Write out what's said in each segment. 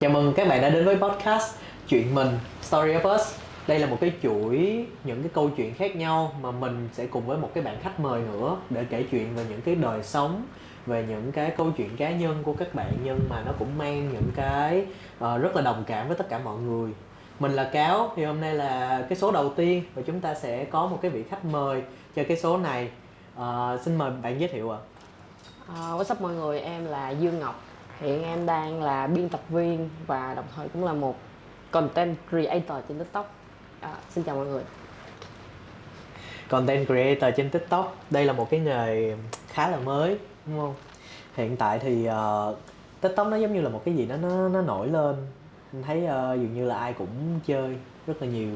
Chào mừng các bạn đã đến với podcast Chuyện mình Story of Us. Đây là một cái chuỗi những cái câu chuyện khác nhau mà mình sẽ cùng với một cái bạn khách mời nữa để kể chuyện về những cái đời sống về những cái câu chuyện cá nhân của các bạn. Nhưng mà nó cũng mang những cái uh, rất là đồng cảm với tất cả mọi người. Mình là cáo thì hôm nay là cái số đầu tiên và chúng ta sẽ có một cái vị khách mời cho cái số này. Uh, xin mời bạn giới thiệu ạ. À. uh, what's up mọi người? Em là dương ngọc hiện em đang là biên tập viên và đồng thời cũng là một content creator trên tiktok. À, xin chào mọi người. Content creator trên tiktok đây là một cái nghề khá là mới đúng không? Hiện tại thì uh, tiktok nó giống như là một cái gì đó nó nó nổi lên. Mình thấy uh, dường như là ai cũng chơi rất là nhiều.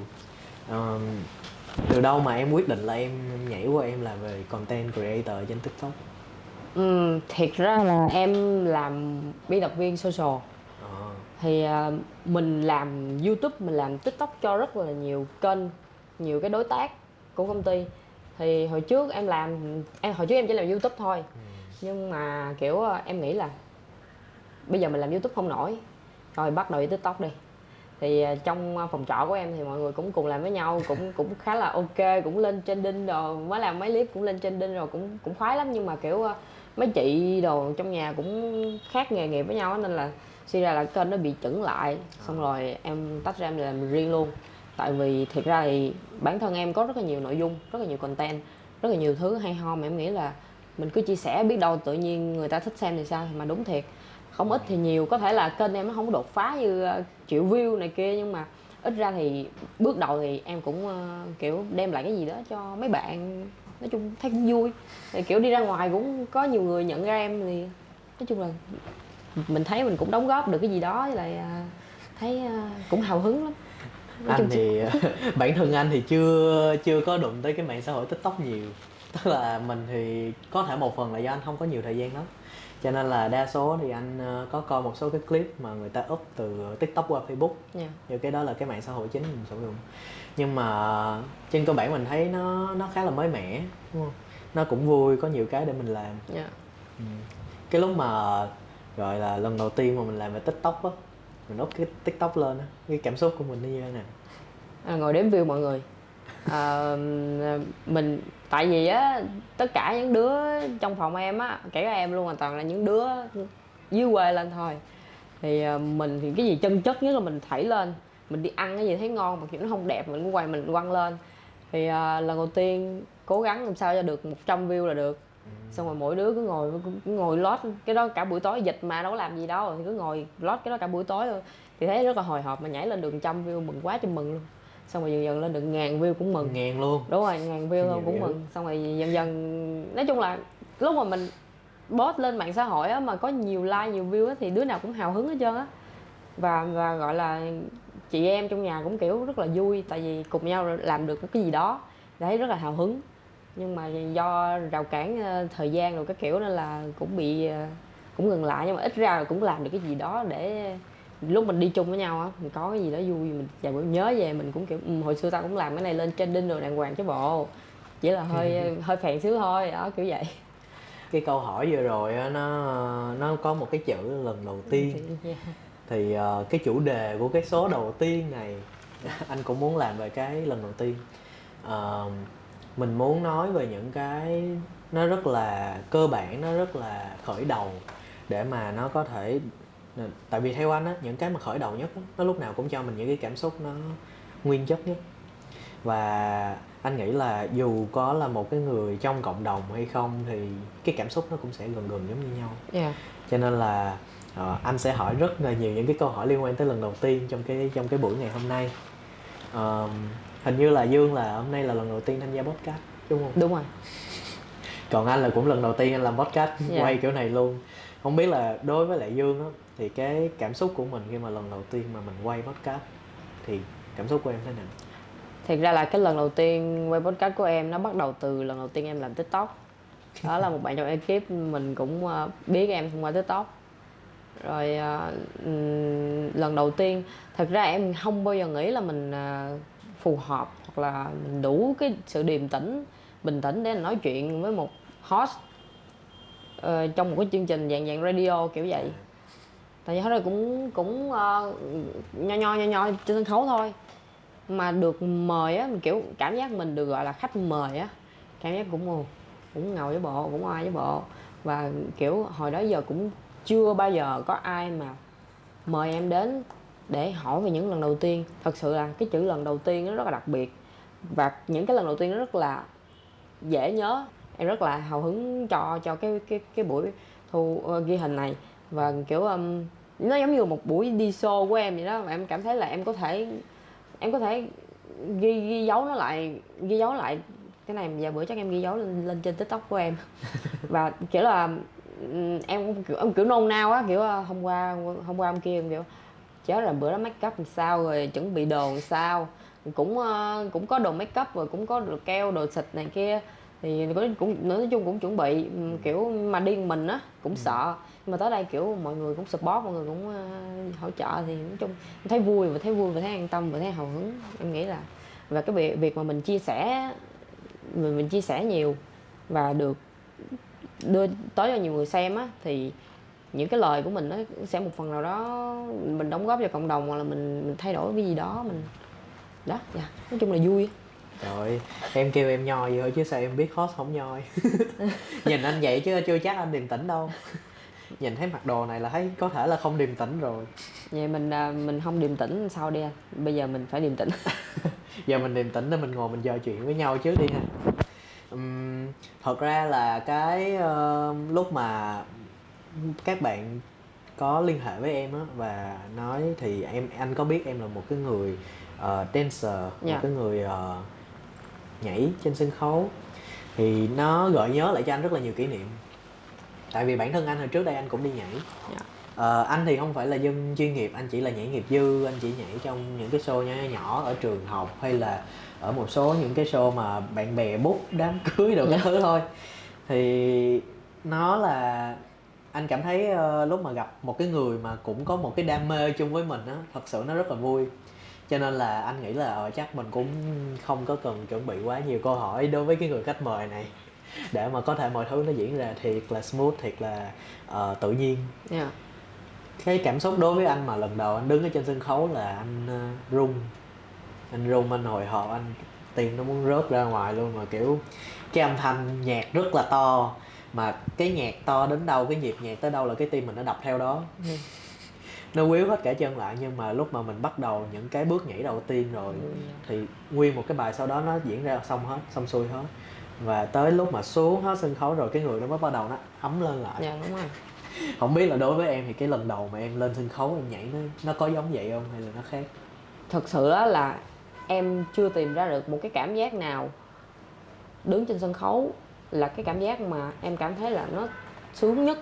Uh, từ đâu mà em quyết định là em nhảy qua em làm về content creator trên tiktok? Ừ, thiệt ra là em làm biên tập viên social. À. thì uh, mình làm youtube mình làm tiktok cho rất là nhiều kênh nhiều cái đối tác của công ty. Thì hồi trước em làm em hồi trước em chỉ làm youtube thôi. Ừ. nhưng mà kiểu uh, em nghĩ là bây giờ mình làm youtube không nổi. Rồi bắt đầu đi tiktok đi. Thì uh, trong phòng trọ của em thì mọi người cũng cùng làm với nhau cũng cũng khá là ok cũng lên trending rồi mới làm mấy clip cũng lên trending rồi cũng cũng khoái lắm. Nhưng mà kiểu uh, mấy chị đồ trong nhà cũng khác nghề nghiệp với nhau nên là suy ra là kênh nó bị chững lại. Xong à. rồi em tách ra em làm riêng luôn. Tại vì thiệt ra thì bản thân em có rất là nhiều nội dung rất là nhiều content rất là nhiều thứ hay ho mà em nghĩ là mình cứ chia sẻ biết đâu tự nhiên người ta thích xem thì sao mà đúng thiệt. Không ít thì nhiều có thể là kênh em nó không đột phá như ờ, triệu view này kia nhưng mà ít ra thì bước đầu thì em cũng uh, kiểu đem lại cái gì đó cho mấy bạn nói chung thấy cũng vui. Thì kiểu đi ra ngoài cũng có nhiều người nhận ra em thì nói chung là mình thấy mình cũng đóng góp được cái gì đó với lại à, thấy à, cũng hào hứng lắm. Nói anh thì bản thân anh thì chưa chưa có đụng tới cái mạng xã hội tiktok nhiều. Tức là mình thì có thể một phần là do anh không có nhiều thời gian lắm. Cho nên là đa số thì anh ờ, có coi một số cái clip mà người ta up từ tiktok qua facebook. Yeah. như cái đó là cái mạng xã hội chính mình sử dụng nhưng mà trên cơ bản mình thấy nó nó khá là mới mẻ đúng không? Nó cũng vui có nhiều cái để mình làm. Yeah. ừ. cái lúc mà gọi là lần đầu tiên mà mình làm về tiktok á mình up cái tiktok lên á cái cảm xúc của mình như thế nào? À, ngồi đếm view mọi người. À, mình tại vì á tất cả những đứa trong phòng em á kể cả em luôn hoàn toàn là những đứa dưới quê lên thôi. Thì à, mình thì cái gì chân chất nhất là mình thảy lên mình đi ăn cái gì thấy ngon mà kiểu nó không đẹp mình cũng quay mình quăng lên. Thì à, lần đầu tiên cố gắng làm sao cho được 100 view là được. Xong rồi mỗi đứa cứ ngồi cứ ngồi lót. Cái đó cả buổi tối dịch mà đâu có làm gì đâu thì cứ ngồi lót cái đó cả buổi tối thôi. Thì thấy rất là hồi hộp mà nhảy lên được trăm view mừng quá cho mừng luôn. Xong rồi dần dần lên được ngàn view cũng mừng. Ngàn luôn. Đúng rồi ngàn view luôn cũng mừng. Xong rồi dần dần nói chung là lúc mà mình post lên mạng xã hội á mà có nhiều like nhiều view á thì đứa nào cũng hào hứng hết trơn á. Và và gọi là chị em trong nhà cũng kiểu rất là vui tại vì cùng nhau làm được cái gì đó. Thấy rất là hào hứng. Nhưng mà do rào cản ờ, thời gian rồi cái kiểu nên là cũng bị ờ, cũng ngừng lại. Nhưng mà ít ra là cũng làm được cái gì đó để lúc mình đi chung với nhau á mình có cái gì đó vui mình vài bữa nhớ về mình cũng kiểu um, hồi xưa tao cũng làm cái này lên trending rồi đàng hoàng chứ bộ. Chỉ là hơi hơi phèn xíu thôi đó kiểu vậy. Cái câu hỏi vừa rồi nó nó có một cái chữ lần đầu tiên. yeah. Thì uh, cái chủ đề của cái số đầu tiên này anh cũng muốn làm về cái lần đầu tiên. Uh, mình muốn nói về những cái nó rất là cơ bản nó rất là khởi đầu để mà nó có thể tại vì theo anh á những cái mà khởi đầu nhất á, nó lúc nào cũng cho mình những cái cảm xúc nó nguyên chất nhất. Và anh nghĩ là dù có là một cái người trong cộng đồng hay không thì cái cảm xúc nó cũng sẽ gần gần giống như nhau. Yeah. cho nên là uh, anh sẽ hỏi rất là nhiều những cái câu hỏi liên quan tới lần đầu tiên trong cái trong cái buổi ngày hôm nay. Uh, hình như là dương là hôm nay là lần đầu tiên tham gia podcast đúng không? Đúng rồi. Còn anh là cũng lần đầu tiên anh làm podcast yeah. quay kiểu này luôn. Không biết là đối với lại dương á thì cái cảm xúc của mình khi mà lần đầu tiên mà mình quay podcast thì cảm xúc của em thế nào? Thiệt ra là cái lần đầu tiên quay podcast của em nó bắt đầu từ lần đầu tiên em làm tiktok. Đó là một bạn trong ekip mình cũng ờ, biết em thông qua tiktok rồi uh, lần đầu tiên thật ra em không bao giờ nghĩ là mình uh, phù hợp hoặc là mình đủ cái sự điềm tĩnh bình tĩnh để nói chuyện với một host uh, trong một cái chương trình dạng dạng radio kiểu vậy. Tại vì hồi đó cũng cũng uh, nho nho nho nho trên sân khấu thôi. Mà được mời á kiểu cảm giác mình được gọi là khách mời á cảm giác cũng cũng ngầu với bộ cũng ai với bộ. Và kiểu hồi đó giờ cũng chưa bao giờ có ai mà mời em đến để hỏi về những lần đầu tiên. Thật sự là cái chữ lần đầu tiên nó rất là đặc biệt. Và những cái lần đầu tiên nó rất là dễ nhớ. Em rất là hào hứng cho cho cái cái cái buổi thu uh, ghi hình này. Và kiểu um, nó giống như một buổi đi show của em vậy đó. Và em cảm thấy là em có thể em có thể ghi ghi dấu nó lại ghi dấu lại cái này. Vài bữa chắc em ghi dấu lên, lên trên tiktok của em. Và kiểu là em cũng kiểu em kiểu nôn nao á kiểu ờ, hôm qua hôm qua hôm kia em kiểu chết là bữa đó make up làm sao rồi chuẩn bị đồ làm sao? Cũng uh, cũng có đồ make up rồi cũng có đồ keo đồ xịt này kia thì cũng nói chung cũng chuẩn bị kiểu mà đi mình á cũng ừ. sợ. Nhưng mà tới đây kiểu mọi người cũng support mọi người cũng uh, hỗ trợ thì nói chung thấy vui và thấy vui và thấy an tâm và thấy hào hứng. Em nghĩ là và cái việc việc mà mình chia sẻ mình, mình chia sẻ nhiều và được đưa tới cho nhiều người xem á thì những cái lời của mình nó sẽ một phần nào đó mình đóng góp cho cộng đồng hoặc là mình mình thay đổi cái gì đó mình đó dạ. Nói chung là vui. Trời em kêu em nhoi vậy thôi chứ sao em biết hot không nhoi? Nhìn anh vậy chứ chưa chắc anh điềm tĩnh đâu. Nhìn thấy mặc đồ này là thấy có thể là không điềm tĩnh rồi. Vậy mình à, mình không điềm tĩnh sao đi anh? Bây giờ mình phải điềm tĩnh. Giờ mình điềm tĩnh để mình ngồi mình trò chuyện với nhau trước đi ha um, Thật ra là cái uh, lúc mà các bạn có liên hệ với em á và nói thì em anh có biết em là một cái người uh, dancer yeah. một dạ. cái người uh, nhảy trên sân khấu thì nó gợi nhớ lại cho anh rất là nhiều kỷ niệm tại vì bản thân anh hồi trước đây anh cũng đi nhảy yeah. Ờ, anh thì không phải là dân chuyên nghiệp anh chỉ là nhảy nghiệp dư anh chỉ nhảy trong những cái show nhỏ nhỏ ở trường học hay là ở một số những cái show mà bạn bè bút đám cưới đồ cái thứ thôi. Thì nó là anh cảm thấy uh, lúc mà gặp một cái người mà cũng có một cái đam mê chung với mình á thật sự nó rất là vui. Cho nên là anh nghĩ là uh, chắc mình cũng không có cần chuẩn bị quá nhiều câu hỏi đối với cái người khách mời này để mà có thể mọi thứ nó diễn ra thiệt là smooth thiệt là uh, tự nhiên. Yeah. Cái cảm xúc đối với anh mà lần đầu anh đứng ở trên sân khấu là anh uh, run. Anh run anh hồi hộp anh tim nó muốn rớt ra ngoài luôn mà kiểu cái âm thanh nhạc rất là to. Mà cái nhạc to đến đâu cái nhịp nhạc tới đâu là cái tim mình nó đập theo đó. Ừ. nó quýu hết cả chân lại nhưng mà lúc mà mình bắt đầu những cái bước nhảy đầu tiên rồi ừ. thì nguyên một cái bài sau đó nó diễn ra xong hết xong xuôi hết. Và tới lúc mà xuống hết sân khấu rồi cái người nó mới bắt đầu nó ấm lên lại. Dạ đúng rồi không biết là đối với em thì cái lần đầu mà em lên sân khấu em nhảy nó nó có giống vậy không hay là nó khác? Thật sự là em chưa tìm ra được một cái cảm giác nào đứng trên sân khấu là cái cảm giác mà em cảm thấy là nó sướng nhất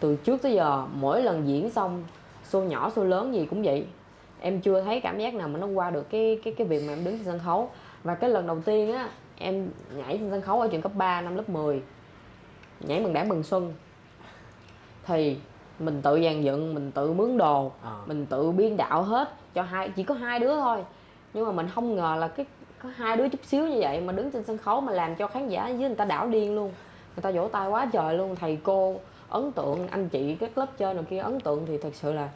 từ trước tới giờ. Mỗi lần diễn xong, show nhỏ, show lớn gì cũng vậy. Em chưa thấy cảm giác nào mà nó qua được cái cái cái việc mà em đứng trên sân khấu. Và cái lần đầu tiên á, em nhảy trên sân khấu ở trường cấp 3 năm lớp 10 nhảy mừng đảng mừng xuân thì mình tự dàn dựng mình tự mướn đồ à. mình tự biên đạo hết cho hai chỉ có hai đứa thôi. Nhưng mà mình không ngờ là cái có hai đứa chút xíu như vậy mà đứng trên sân khấu mà làm cho khán giả với người ta đảo điên luôn. Người ta vỗ tay quá trời luôn. Thầy cô ấn tượng anh chị các lớp trên nào kia ấn tượng thì thật sự là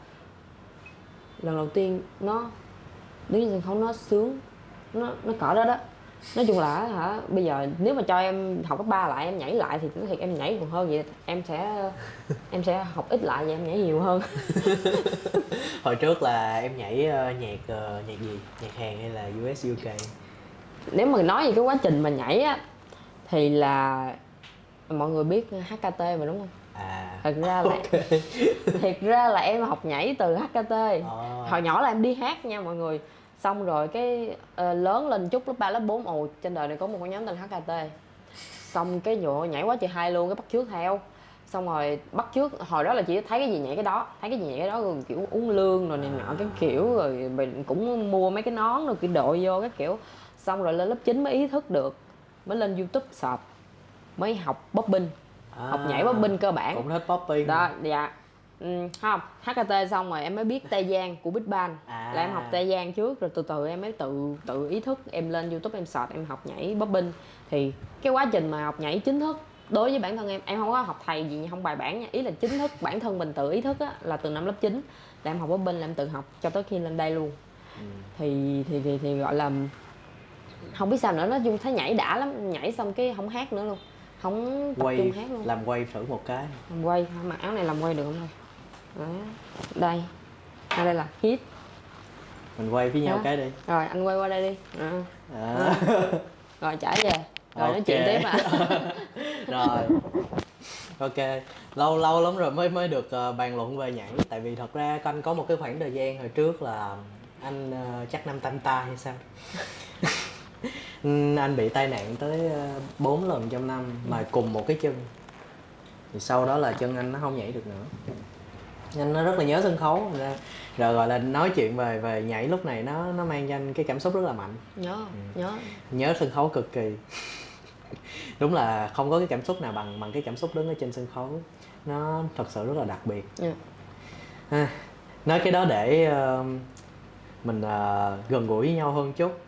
lần đầu tiên nó đứng trên sân khấu nó sướng nó nó cỡ đó đó nói chung là hả bây giờ nếu mà cho em học cấp ba lại em nhảy lại thì nói thiệt em nhảy còn hơn vậy em sẽ em sẽ học ít lại và em nhảy nhiều hơn. Hồi trước là em nhảy uh, nhạc uh, nhạc gì? Nhạc hàn hay là US UK nếu mà nói về cái quá trình mà nhảy á thì là mọi người biết HKT mà đúng không? À. Thật ra là okay. thiệt ra là em học nhảy từ HKT à. hồi nhỏ là em đi hát nha mọi người xong rồi cái uh, lớn lên chút lớp 3, lớp 4 ồ trên đời này có một cái nhóm tên HKT xong cái nhựa nhảy quá chị hai luôn cái bắt trước theo. Xong rồi bắt trước hồi đó là chỉ thấy cái gì nhảy cái đó thấy cái gì nhảy cái đó rồi kiểu uống lương rồi này nọ cái kiểu rồi mình cũng mua mấy cái nón rồi cái đội vô cái kiểu. Xong rồi lên lớp 9 mới ý thức được mới lên youtube search mới học bobbing à, học nhảy bobbing cơ bản. Cũng hết popping. Đó dạ ừ, không HKT xong rồi em mới biết Tây Giang của Big Bang. À. là em học Tây Giang trước rồi từ từ em mới tự tự ý thức em lên YouTube em search em học nhảy bobbing. Thì cái quá trình mà học nhảy chính thức đối với bản thân em em không có học thầy gì không bài bản nha. Ý là chính thức bản thân mình tự ý thức á, là từ năm lớp 9 là em học bên là em tự học cho tới khi lên đây luôn. Ừ. thì, thì thì thì gọi là không biết sao nữa nó chung thấy nhảy đã lắm nhảy xong cái không hát nữa luôn. Không tập quay trung hát luôn. làm quay thử một cái. Làm quay mặc áo này làm quay được không đây đây. À, đây là hit. Mình quay với nhau cái đi. Rồi anh quay qua đây đi. À. À. rồi trả về. Rồi okay. nói chuyện tiếp à. Rồi. Ok. Lâu lâu lắm rồi mới mới được uh, bàn luận về nhảy. Tại vì thật ra anh có một cái khoảng thời gian hồi trước là anh uh, chắc năm tam ta hay sao? Anh bị tai nạn tới uh, 4 lần trong năm mà cùng một cái chân. Thì sau đó là chân anh nó không nhảy được nữa anh nó rất là nhớ sân khấu. Rồi, gọi là nói chuyện về về nhảy lúc này nó nó mang cho anh cái cảm xúc rất là mạnh. Nhớ ừ. nhớ. Nhớ sân khấu cực kỳ. Đúng là không có cái cảm xúc nào bằng bằng cái cảm xúc đứng ở trên sân khấu. Nó thật sự rất là đặc biệt. Yeah. Dạ. à, nói cái đó để uh, mình uh, gần gũi với nhau hơn chút.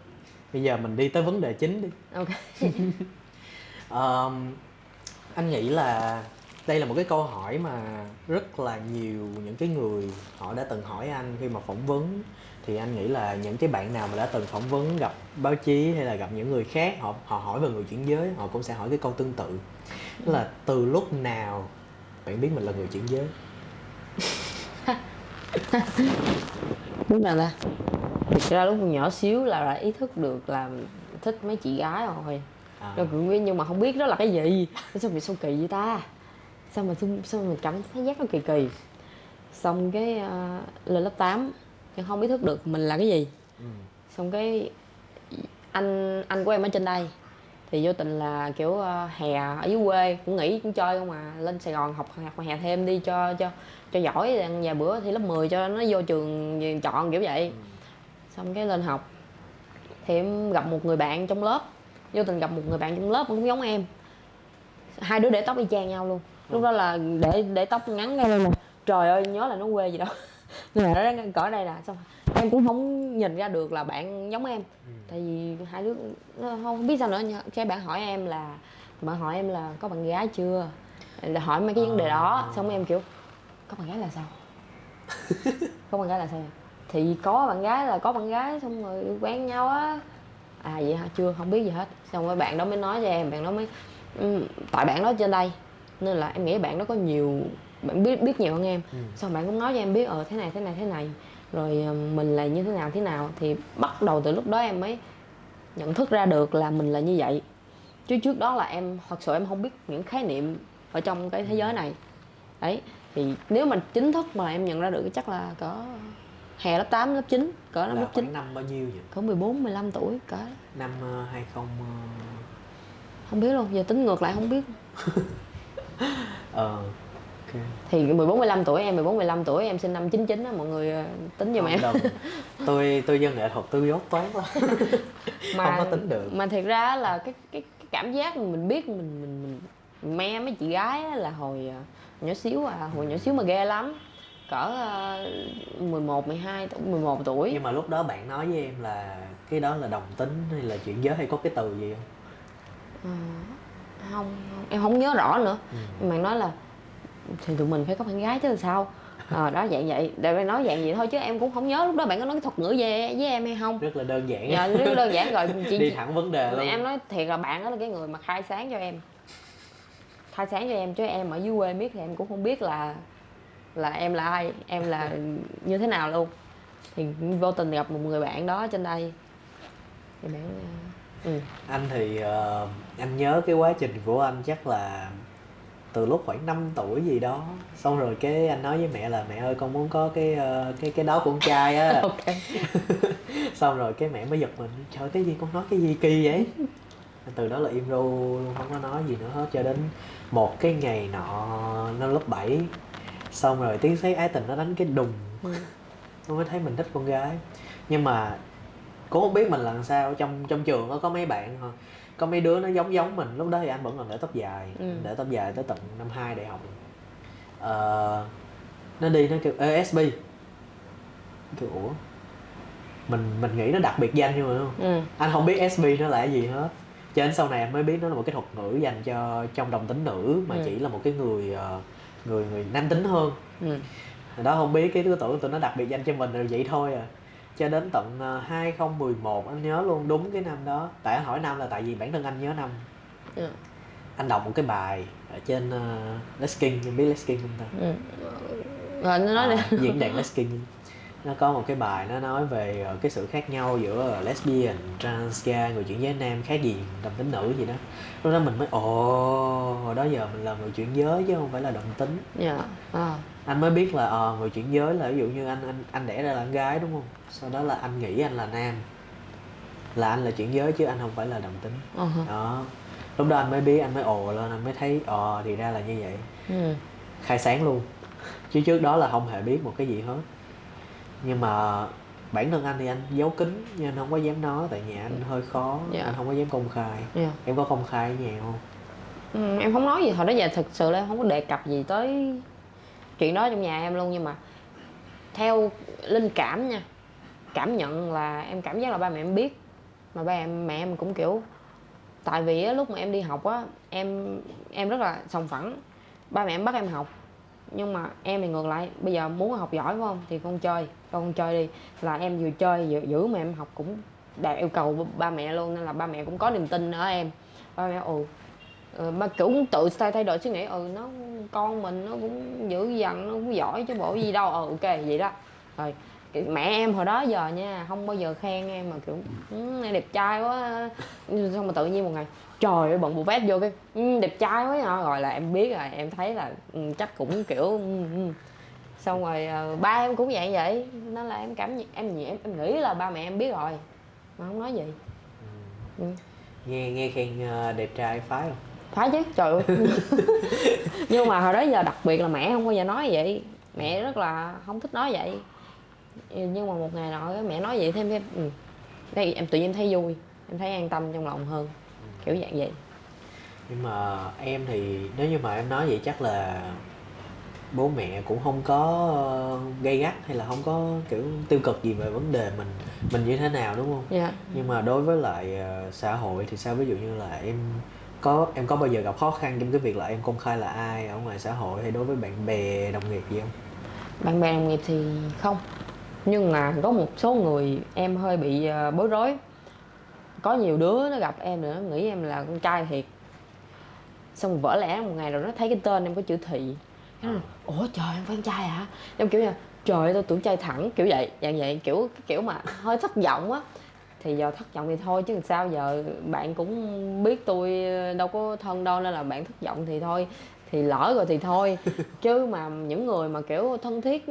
Bây giờ mình đi tới vấn đề chính đi. Ok. Uh, anh nghĩ là đây là một cái câu hỏi mà rất là nhiều những cái người họ đã từng hỏi anh khi mà phỏng vấn. Thì anh nghĩ là những cái bạn nào mà đã từng phỏng vấn gặp báo chí hay là gặp những người khác họ họ hỏi về người chuyển giới họ cũng sẽ hỏi cái câu tương tự. Đó là từ lúc nào bạn biết mình là người chuyển giới? Lúc nào ta. Thực ra lúc nhỏ xíu là đã ý thức được là thích mấy chị gái rồi. À. rồi nhưng mà không biết đó là cái gì. Sao bị sao kỳ vậy ta sao mà sao mà mình cảm thấy giác nó kỳ kỳ? Xong cái uh, lên lớp 8 nhưng không ý thức được mình là cái gì. Ừ. xong cái anh anh của em ở trên đây thì vô tình là kiểu uh, hè ở dưới quê cũng nghỉ cũng chơi không à lên sài gòn học học hè thêm đi cho cho cho giỏi vài bữa thì lớp 10 cho nó vô trường chọn kiểu vậy. Ừ. xong cái lên học thì em gặp một người bạn trong lớp vô tình gặp một người bạn trong lớp cũng giống em. Hai đứa để tóc y chang nhau luôn lúc đó là để để tóc ngắn ngay lên nè. Trời ơi nhớ là nó quê gì đâu nhưng mà nó cỡ đây là xong em cũng không nhìn ra được là bạn giống em. Ừ. tại vì hai đứa không biết sao nữa cái bạn hỏi em là bạn hỏi em là có bạn gái chưa? Là hỏi mấy cái vấn đề đó. À. xong em kiểu có bạn gái là sao? Có bạn gái là sao? Thì có bạn gái là có bạn gái xong rồi quen nhau á. À vậy hả? Chưa không biết gì hết. Xong rồi bạn đó mới nói cho em bạn đó mới ừ, tại bạn đó trên đây nên là em nghĩ bạn đó có nhiều bạn biết biết nhiều hơn em. Ừ. xong bạn cũng nói cho em biết ờ thế này thế này thế này. Rồi ờ, mình là như thế nào thế nào. Thì bắt đầu từ lúc đó em mới nhận thức ra được là mình là như vậy. Chứ trước đó là em thật sự em không biết những khái niệm ở trong cái thế giới này. Đấy thì nếu mà chính thức mà em nhận ra được chắc là có hè lớp 8, lớp 9 cỡ năm lớp 9 năm bao nhiêu vậy? Cỡ 14, 15 tuổi cỡ. Năm uh, 20 uh... Không biết luôn, giờ tính ngược lại không biết ờ okay. thì 14 15 tuổi em 14 15 tuổi em sinh năm 99 á mọi người ờ, tính giùm em. tôi tôi dân nghệ thuật tôi dốt toán lắm mà, không có tính được. mà thiệt ra là cái cái, cái cảm giác mình biết mình mình mình me mấy chị gái là hồi ờ, nhỏ xíu à hồi nhỏ xíu mà ghê lắm. Cỡ uh, 11 12 tuổi 11 tuổi. Nhưng mà lúc đó bạn nói với em là cái đó là đồng tính hay là chuyện giới hay có cái từ gì không? À, không, em không nhớ rõ nữa. Ừ. nhưng mà nói là thì tụi mình phải có bạn gái chứ là sao? À, đó dạng vậy. Để nói dạng vậy thôi chứ em cũng không nhớ lúc đó bạn có nói cái thuật ngữ về với em hay không. Rất là đơn giản. Dạ, rất đơn giản rồi. Chị, đi thẳng vấn đề luôn. Em nói thiệt là bạn đó là cái người mà khai sáng cho em. Khai sáng cho em chứ em ở dưới quê biết thì em cũng không biết là là em là ai em là như thế nào luôn. Thì vô tình gặp một người bạn đó trên đây. Thì bạn ừ. anh thì uh, anh nhớ cái quá trình của anh chắc là từ lúc khoảng 5 tuổi gì đó. Xong rồi cái anh nói với mẹ là mẹ ơi con muốn có cái uh, cái cái đó của con trai á. Okay. xong rồi cái mẹ mới giật mình. Trời cái gì con nói cái gì kỳ vậy? Từ đó là im ru luôn không có nói gì nữa hết. Cho đến một cái ngày nọ năm lớp 7 xong rồi tiếng sét ái tình nó đánh cái đùng. Ừ. nó mới thấy mình thích con gái. Nhưng mà cũng không biết mình làm sao trong trong trường có mấy bạn có mấy đứa nó giống giống mình. Lúc đó thì anh vẫn còn để tóc dài ừ. để tóc dài tới tận năm 2 đại học. Uh, nó đi nó kêu ESB kêu ủa? Mình mình nghĩ nó đặc biệt danh nhưng mà không? Ừ. anh không biết SB nó là cái gì hết. Cho đến sau này anh mới biết nó là một cái thuật ngữ dành cho trong đồng tính nữ mà Ừ. chỉ là một cái người ờ, người người nam tính hơn. Ừ. Đó không biết cái thứ tưởng tụi nó đặc biệt danh cho mình là vậy thôi à cho đến tận ờ, 2011 anh nhớ luôn đúng cái năm đó. Tại anh hỏi năm là tại vì bản thân anh nhớ năm Ừ. anh đọc một cái bài ở trên uh, Let's King em biết Let's King không ta? Ừ. rồi nó nói Ờ, đi diễn đàn Let's King. Nó có một cái bài nó nói về ờ, cái sự khác nhau giữa ờ, lesbian, trans, gay, người chuyển giới nam khác gì đồng tính nữ gì đó. Lúc đó mình mới ồ hồi đó giờ mình là người chuyển giới chứ không phải là đồng tính. Dạ à. Anh mới biết là ờ, người chuyển giới là ví dụ như anh anh anh đẻ ra là con gái đúng không? Sau đó là anh nghĩ anh là nam. Là anh là chuyển giới chứ anh không phải là đồng tính. Hả. đó. Lúc đó anh mới biết anh mới ồ lên anh mới thấy ờ thì ra là như vậy. Ừ. khai sáng luôn. Chứ trước đó là không hề biết một cái gì hết. Nhưng mà bản thân anh thì anh giấu kín nhưng anh không có dám nói tại nhà anh hơi khó Dạ. anh không có dám công khai. Dạ. em có công khai ở nhà không? Ừ, em không nói gì hồi đó giờ thực sự là em không có đề cập gì tới chuyện đó trong nhà em luôn nhưng mà theo linh cảm nha cảm nhận là em cảm giác là ba mẹ em biết. Mà ba em mẹ em cũng kiểu tại vì á, lúc mà em đi học á em em rất là sòng phẳng. Ba mẹ em bắt em học nhưng mà em thì ngược lại bây giờ muốn học giỏi phải không? Thì con chơi cho con chơi đi. Là em vừa chơi vừa giữ mà em học cũng đạt yêu cầu ba mẹ luôn nên là ba mẹ cũng có niềm tin ở em. Ba mẹ ừ Ờ, ba cũng tự thay thay đổi suy nghĩ ừ nó con mình nó cũng dữ dằn nó cũng giỏi chứ bộ gì đâu ờ ok vậy đó. Rồi mẹ em hồi đó giờ nha không bao giờ khen em mà kiểu ừ, em đẹp trai quá. Xong mà tự nhiên một ngày trời ơi bận bộ vest vô cái ừ, đẹp trai quá hả rồi là em biết rồi em thấy là ừ, chắc cũng kiểu ừ, ừ. xong rồi ờ, ba em cũng vậy vậy nên là em cảm em em em nghĩ là ba mẹ em biết rồi mà không nói gì. Ừ. nghe nghe khen đẹp trai phái. không phải chứ trời ơi. Nhưng mà hồi đó giờ đặc biệt là mẹ không bao giờ nói vậy. Mẹ rất là không thích nói vậy. Nhưng mà một ngày nọ mẹ nói vậy thêm thêm ừ. đây em tự nhiên thấy vui em thấy an tâm trong lòng hơn. Kiểu dạng vậy. Nhưng mà em thì nếu như mà em nói vậy chắc là bố mẹ cũng không có gây gắt hay là không có kiểu tiêu cực gì về vấn đề mình mình như thế nào đúng không? Dạ. Nhưng mà đối với lại ờ, xã hội thì sao? Ví dụ như là em có em có bao giờ gặp khó khăn trong cái việc là em công khai là ai ở ngoài xã hội hay đối với bạn bè đồng nghiệp gì không? Bạn bè đồng nghiệp thì không. Nhưng mà có một số người em hơi bị ờ, bối rối. Có nhiều đứa nó gặp em nữa nghĩ em là con trai thiệt. Xong vỡ lẽ một ngày rồi nó thấy cái tên em có chữ thị. Nó nói ủa trời em phải con trai hả? Em kiểu như trời ơi, tôi tưởng trai thẳng. Kiểu vậy dạng vậy. Kiểu kiểu mà hơi thất vọng á thì giờ thất vọng thì thôi chứ sao giờ bạn cũng biết tôi đâu có thân đâu nên là bạn thất vọng thì thôi thì lỡ rồi thì thôi. Chứ mà những người mà kiểu thân thiết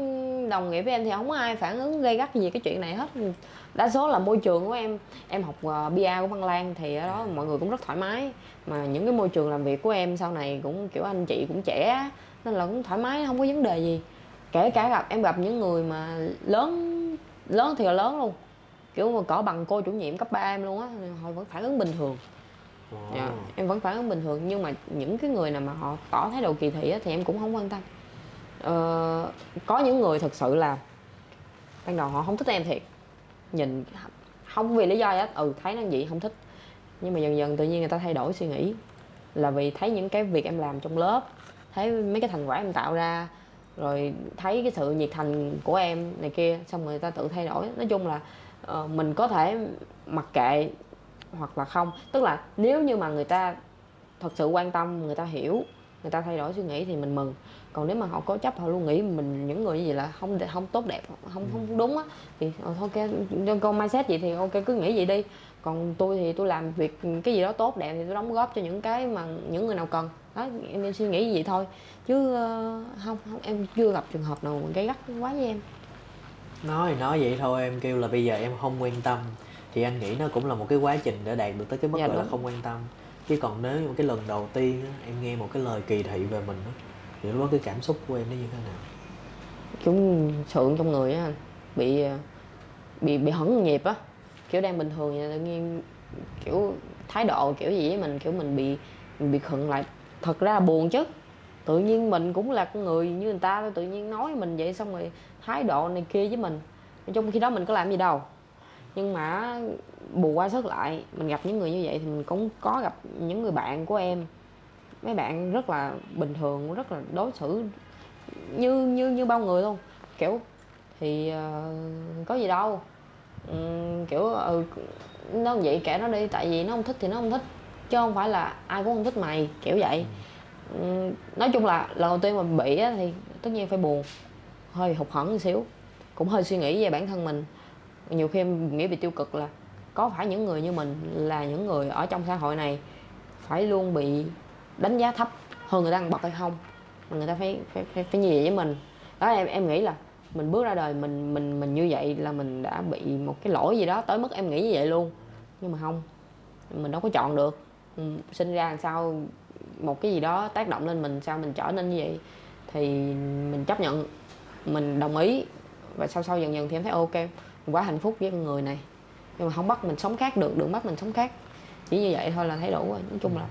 đồng nghiệp với em thì không có ai phản ứng gây gắt gì cái chuyện này hết. Đa số là môi trường của em em học uh, bia của Văn Lan thì ở đó mọi người cũng rất thoải mái. Mà những cái môi trường làm việc của em sau này cũng kiểu anh chị cũng trẻ nên là cũng thoải mái không có vấn đề gì. Kể cả gặp em gặp những người mà lớn lớn thì là lớn luôn kiểu mà cỡ bằng cô chủ nhiệm cấp 3 em luôn á họ vẫn phản ứng bình thường. Ồ. dạ, em vẫn phản ứng bình thường nhưng mà những cái người nào mà họ tỏ thái độ kỳ thị á, thì em cũng không quan tâm. Ờ, có những người thật sự là ban đầu họ không thích em thiệt. Nhìn không vì lý do gì hết ừ thấy nó vậy không thích. Nhưng mà dần dần tự nhiên người ta thay đổi suy nghĩ. Là vì thấy những cái việc em làm trong lớp thấy mấy cái thành quả em tạo ra rồi thấy cái sự nhiệt thành của em này kia xong rồi người ta tự thay đổi. Nói chung là ờ, mình có thể mặc kệ hoặc là không. Tức là nếu như mà người ta thật sự quan tâm người ta hiểu người ta thay đổi suy nghĩ thì mình mừng. Còn nếu mà họ cố chấp họ luôn nghĩ mình những người như vậy là không không tốt đẹp không không đúng á thì ờ, thôi ok cho con mindset vậy thì ok cứ nghĩ vậy đi. Còn tôi thì tôi làm việc cái gì đó tốt đẹp thì tôi đóng góp cho những cái mà những người nào cần. Đó em, em suy nghĩ vậy thôi. Chứ ờ, không không em chưa gặp trường hợp nào gây gắt quá với em nói thì nói vậy thôi em kêu là bây giờ em không quan tâm. Thì anh nghĩ nó cũng là một cái quá trình để đạt được tới cái mức Dạ, gọi là đúng. không quan tâm. Chứ còn nếu như cái lần đầu tiên á, em nghe một cái lời kỳ thị về mình á, thì lúc đó cái cảm xúc của em nó như thế nào? Chúng sượng trong người á bị ờ, bị bị hững nhịp á. Kiểu đang bình thường vậy tự nhiên kiểu thái độ kiểu gì với mình kiểu mình bị mình bị khựng lại. Thật ra là buồn chứ. Tự nhiên mình cũng là con người như người ta thôi tự nhiên nói mình vậy xong rồi thái độ này kia với mình. Trong khi đó mình có làm gì đâu. Nhưng mà bù qua sức lại mình gặp những người như vậy thì mình cũng có gặp những người bạn của em. Mấy bạn rất là bình thường rất là đối xử như như như bao người luôn. Kiểu thì uh, có gì đâu. Um, kiểu ừ nó vậy kệ nó đi tại vì nó không thích thì nó không thích chứ không phải là ai cũng không thích mày kiểu vậy. Um, nói chung là lần đầu tiên mà bị á, thì tất nhiên phải buồn hơi hụt hẫng một xíu cũng hơi suy nghĩ về bản thân mình. Nhiều khi em nghĩ về tiêu cực là có phải những người như mình là những người ở trong xã hội này phải luôn bị đánh giá thấp hơn người ta ăn bậc hay không? Mà người ta phải phải phải, phải như vậy với mình. Đó em em nghĩ là mình bước ra đời mình mình mình như vậy là mình đã bị một cái lỗi gì đó tới mức em nghĩ như vậy luôn. Nhưng mà không mình đâu có chọn được. Ừ, sinh ra làm sao một cái gì đó tác động lên mình sao mình trở nên như vậy? Thì mình chấp nhận mình đồng ý. Và sau sau dần dần thì em thấy ok. Mình quá hạnh phúc với con người này. Nhưng mà không bắt mình sống khác được đừng bắt mình sống khác. Chỉ như vậy thôi là thấy đủ rồi. Nói chung là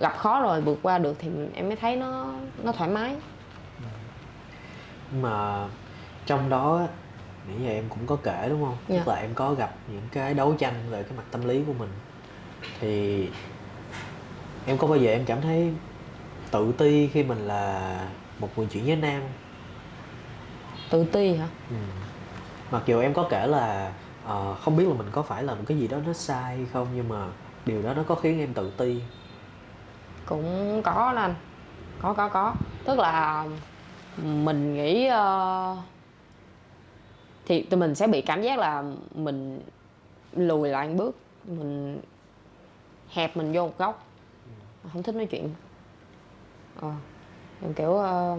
gặp khó rồi vượt qua được thì em mới thấy nó nó thoải mái. Mà trong đó nãy giờ em cũng có kể đúng không? Yeah. tức dạ. là em có gặp những cái đấu tranh về cái mặt tâm lý của mình. Thì em có bao giờ em cảm thấy tự ti khi mình là một người chuyển giới nam tự ti hả? Ừ. mặc dù em có kể là uh, không biết là mình có phải làm cái gì đó nó sai hay không nhưng mà điều đó nó có khiến em tự ti. Cũng có anh. Có có có. Tức là mình nghĩ uh, thì tụi mình sẽ bị cảm giác là mình lùi lại một bước mình hẹp mình vô một góc. Không thích nói chuyện. Ờ, kiểu uh,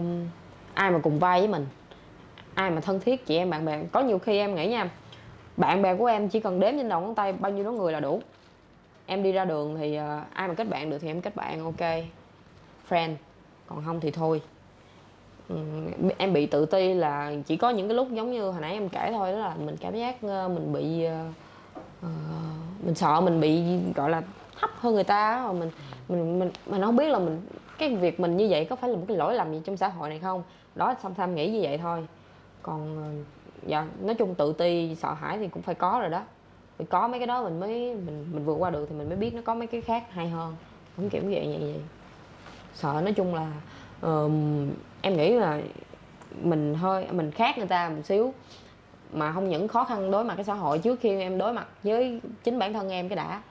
ai mà cùng vai với mình ai mà thân thiết chị em bạn bè. Có nhiều khi em nghĩ nha bạn bè của em chỉ cần đếm trên đầu ngón tay bao nhiêu đó người là đủ. Em đi ra đường thì uh, ai mà kết bạn được thì em kết bạn ok. Friend còn không thì thôi. Ừ, em bị tự ti là chỉ có những cái lúc giống như hồi nãy em kể thôi đó là mình cảm giác uh, mình bị uh, mình sợ mình bị gọi là thấp hơn người ta mà mình mình mình mình không biết là mình cái việc mình như vậy có phải là một cái lỗi lầm gì trong xã hội này không? Đó xong tham nghĩ như vậy thôi còn dạ nói chung tự ti sợ hãi thì cũng phải có rồi đó. Phải có mấy cái đó mình mới mình mình vượt qua được thì mình mới biết nó có mấy cái khác hay hơn. Không kiểu vậy vậy vậy. Sợ nói chung là uh, em nghĩ là mình hơi mình khác người ta một xíu mà không những khó khăn đối mặt cái xã hội trước khi em đối mặt với chính bản thân em cái đã.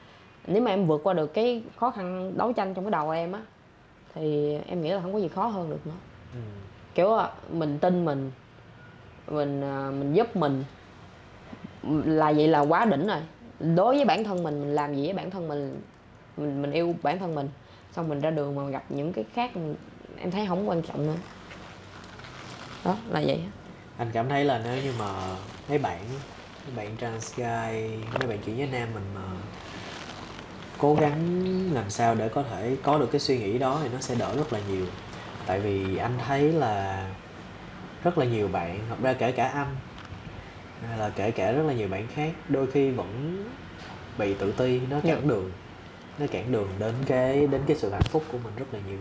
Nếu mà em vượt qua được cái khó khăn đấu tranh trong cái đầu em á thì em nghĩ là không có gì khó hơn được nữa. Ừ. kiểu mình tin mình mình à, mình giúp mình. Là vậy là quá đỉnh rồi. Đối với bản thân mình mình làm gì với bản thân mình? Mình mình yêu bản thân mình. Xong mình ra đường mà gặp những cái khác, em thấy không quan trọng nữa. Đó, là vậy. Anh cảm thấy là nếu như mà mấy bạn mấy bạn trans guy, mấy bạn chuyển giới nam mình mà cố gắng làm sao để có thể có được cái suy nghĩ đó thì nó sẽ đỡ rất là nhiều. Tại vì anh thấy là rất là nhiều bạn hoặc ra kể cả anh hay là kể cả rất là nhiều bạn khác đôi khi vẫn bị tự ti nó cản yeah. đường nó cản đường đến cái đến cái sự hạnh phúc của mình rất là nhiều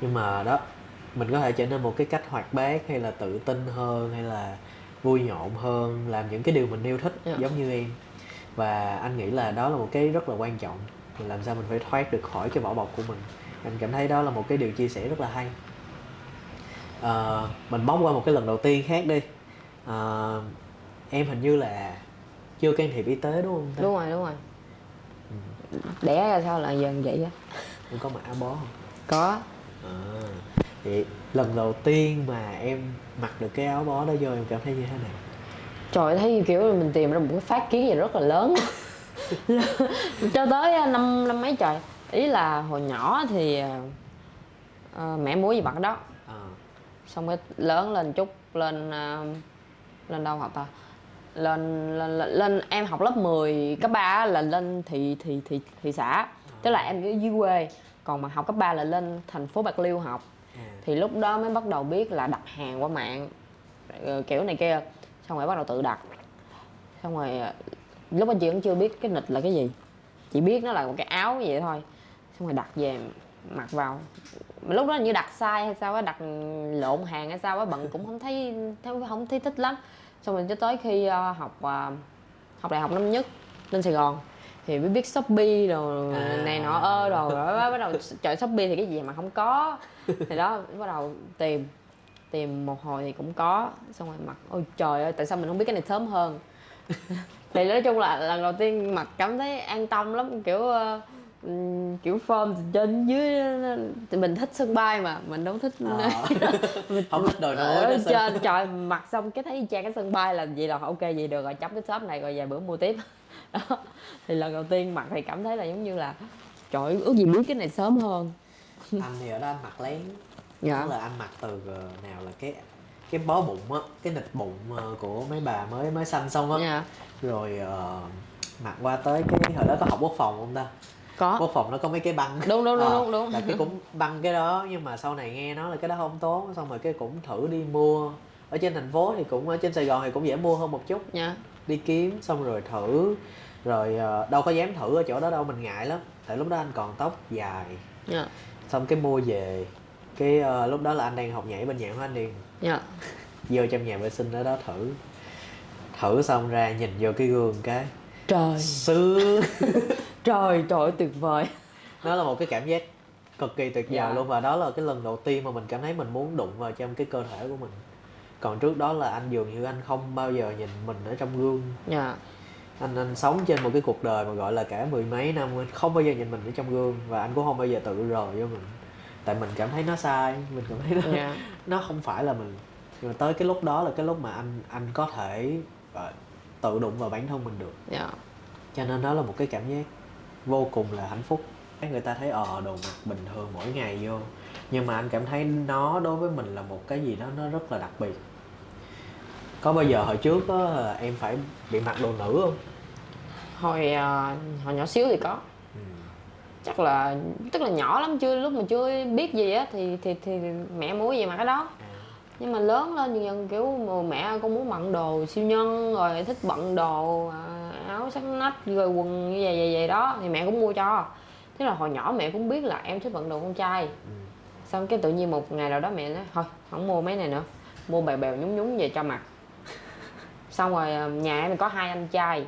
nhưng mà đó mình có thể trở nên một cái cách hoạt bát hay là tự tin hơn hay là vui nhộn hơn làm những cái điều mình yêu thích yeah. giống như em và anh nghĩ là đó là một cái rất là quan trọng mình làm sao mình phải thoát được khỏi cái vỏ bọc của mình anh cảm thấy đó là một cái điều chia sẻ rất là hay à, mình bóc qua một cái lần đầu tiên khác đi. À, em hình như là chưa can thiệp y tế đúng không ta? đúng rồi đúng rồi. Ừ. đẻ ra sao là dần vậy á? Em có mặc áo bó không? Có. À, vậy lần đầu tiên mà em mặc được cái áo bó đó vô em cảm thấy như thế nào? Trời thấy kiểu mình tìm ra một cái phát kiến gì rất là lớn. Cho tới à, năm năm mấy trời. Ý là hồi nhỏ thì uh, mẹ mua gì mặc đó. à. Xong cái lớn lên chút lên uh, lên đâu học ta? Lên lên, lên, lên em học lớp 10 cấp 3 là lên thị thị thị thị xã. Tức là em ở dưới quê. Còn mà học cấp 3 là lên thành phố bạc liêu học. À. thì lúc đó mới bắt đầu biết là đặt hàng qua mạng kiểu này kia. Xong rồi bắt đầu tự đặt. Xong rồi à, lúc anh chị cũng chưa biết cái nịch là cái gì. Chỉ biết nó là một cái áo vậy thôi. Xong rồi đặt về mặc vào lúc đó như đặt sai hay sao á đặt lộn hàng hay sao á bận cũng không thấy không thấy thích lắm. Xong rồi cho tới khi uh, học uh, học đại học năm nhất lên sài gòn thì mới biết shopee rồi À. này nọ ơ rồi rồi bắt đầu trời shopee thì cái gì mà không có. Thì đó bắt đầu tìm tìm một hồi thì cũng có. Xong rồi mặc ôi trời ơi tại sao mình không biết cái này sớm hơn? Thì nói chung là lần đầu tiên mặc cảm thấy an tâm lắm kiểu ừm, kiểu form từ trên dưới thì mình thích sân bay mà mình đâu thích Ờ. không thích đồi núi ở trên trời mặc xong cái thấy y chang cái sân bay là vậy là ok vậy được rồi chấm cái shop này rồi vài bữa mua tiếp. Đó. Thì lần đầu tiên mặc thì cảm thấy là giống như là trời ước gì biết cái này sớm hơn. Anh thì ở đó anh mặc lén. Dạ. Tức là anh mặc từ ờ, nào là cái cái bó bụng á cái nịch bụng ờ, của mấy bà mới mới sanh xong á. Dạ. Rồi ờ, mặc qua tới cái hồi đó có học quốc phòng không ta có. Quốc phòng nó có mấy cái băng. Đúng, đúng, đúng, Ờ, đúng, đúng. là cái cũng băng cái đó nhưng mà sau này nghe nói là cái đó không tốt xong rồi cái cũng thử đi mua. Ở trên thành phố thì cũng ở trên sài gòn thì cũng dễ mua hơn một chút. Dạ. Đi kiếm xong rồi thử rồi ờ, đâu có dám thử ở chỗ đó đâu mình ngại lắm. Tại lúc đó anh còn tóc dài. Dạ. Xong cái mua về. Cái ờ, lúc đó là anh đang học nhảy bên nhạc của anh điền dạ. Vô trong nhà vệ sinh ở đó thử. Thử xong ra nhìn vô cái gương cái trời. Sướng trời trời ơi, tuyệt vời. Nó là một cái cảm giác cực kỳ tuyệt vời Dạ. luôn và đó là cái lần đầu tiên mà mình cảm thấy mình muốn đụng vào trong cái cơ thể của mình. Còn trước đó là anh dường như anh không bao giờ nhìn mình ở trong gương. Dạ. Anh anh sống trên một cái cuộc đời mà gọi là cả mười mấy năm anh không bao giờ nhìn mình ở trong gương và anh cũng không bao giờ tự rờ vô mình. Tại mình cảm thấy nó sai mình cảm thấy nó dạ. nó không phải là mình. Nhưng mà tới cái lúc đó là cái lúc mà anh anh có thể ờ, tự đụng vào bản thân mình được. Dạ. Cho nên đó là một cái cảm giác vô cùng là hạnh phúc. Người ta thấy ờ đồ mặc bình thường mỗi ngày vô. Nhưng mà anh cảm thấy nó đối với mình là một cái gì đó nó rất là đặc biệt. Có bao giờ hồi trước là em phải bị mặc đồ nữ không? Hồi à, hồi nhỏ xíu thì có. Ừ. chắc là tức là nhỏ lắm chưa lúc mà chưa biết gì á thì thì thì mẹ mua gì mà cái đó nhưng mà lớn lên dần dần kiểu mẹ con muốn bận đồ siêu nhân rồi thích bận đồ à, áo sắc nách rồi quần như vậy vậy vậy đó thì mẹ cũng mua cho. Thế là hồi nhỏ mẹ cũng biết là em thích bận đồ con trai. Ừ. xong cái tự nhiên một ngày nào đó mẹ nói thôi không mua mấy này nữa mua bèo bèo nhúng nhúng về cho mặc. Xong rồi à, nhà em có hai anh trai.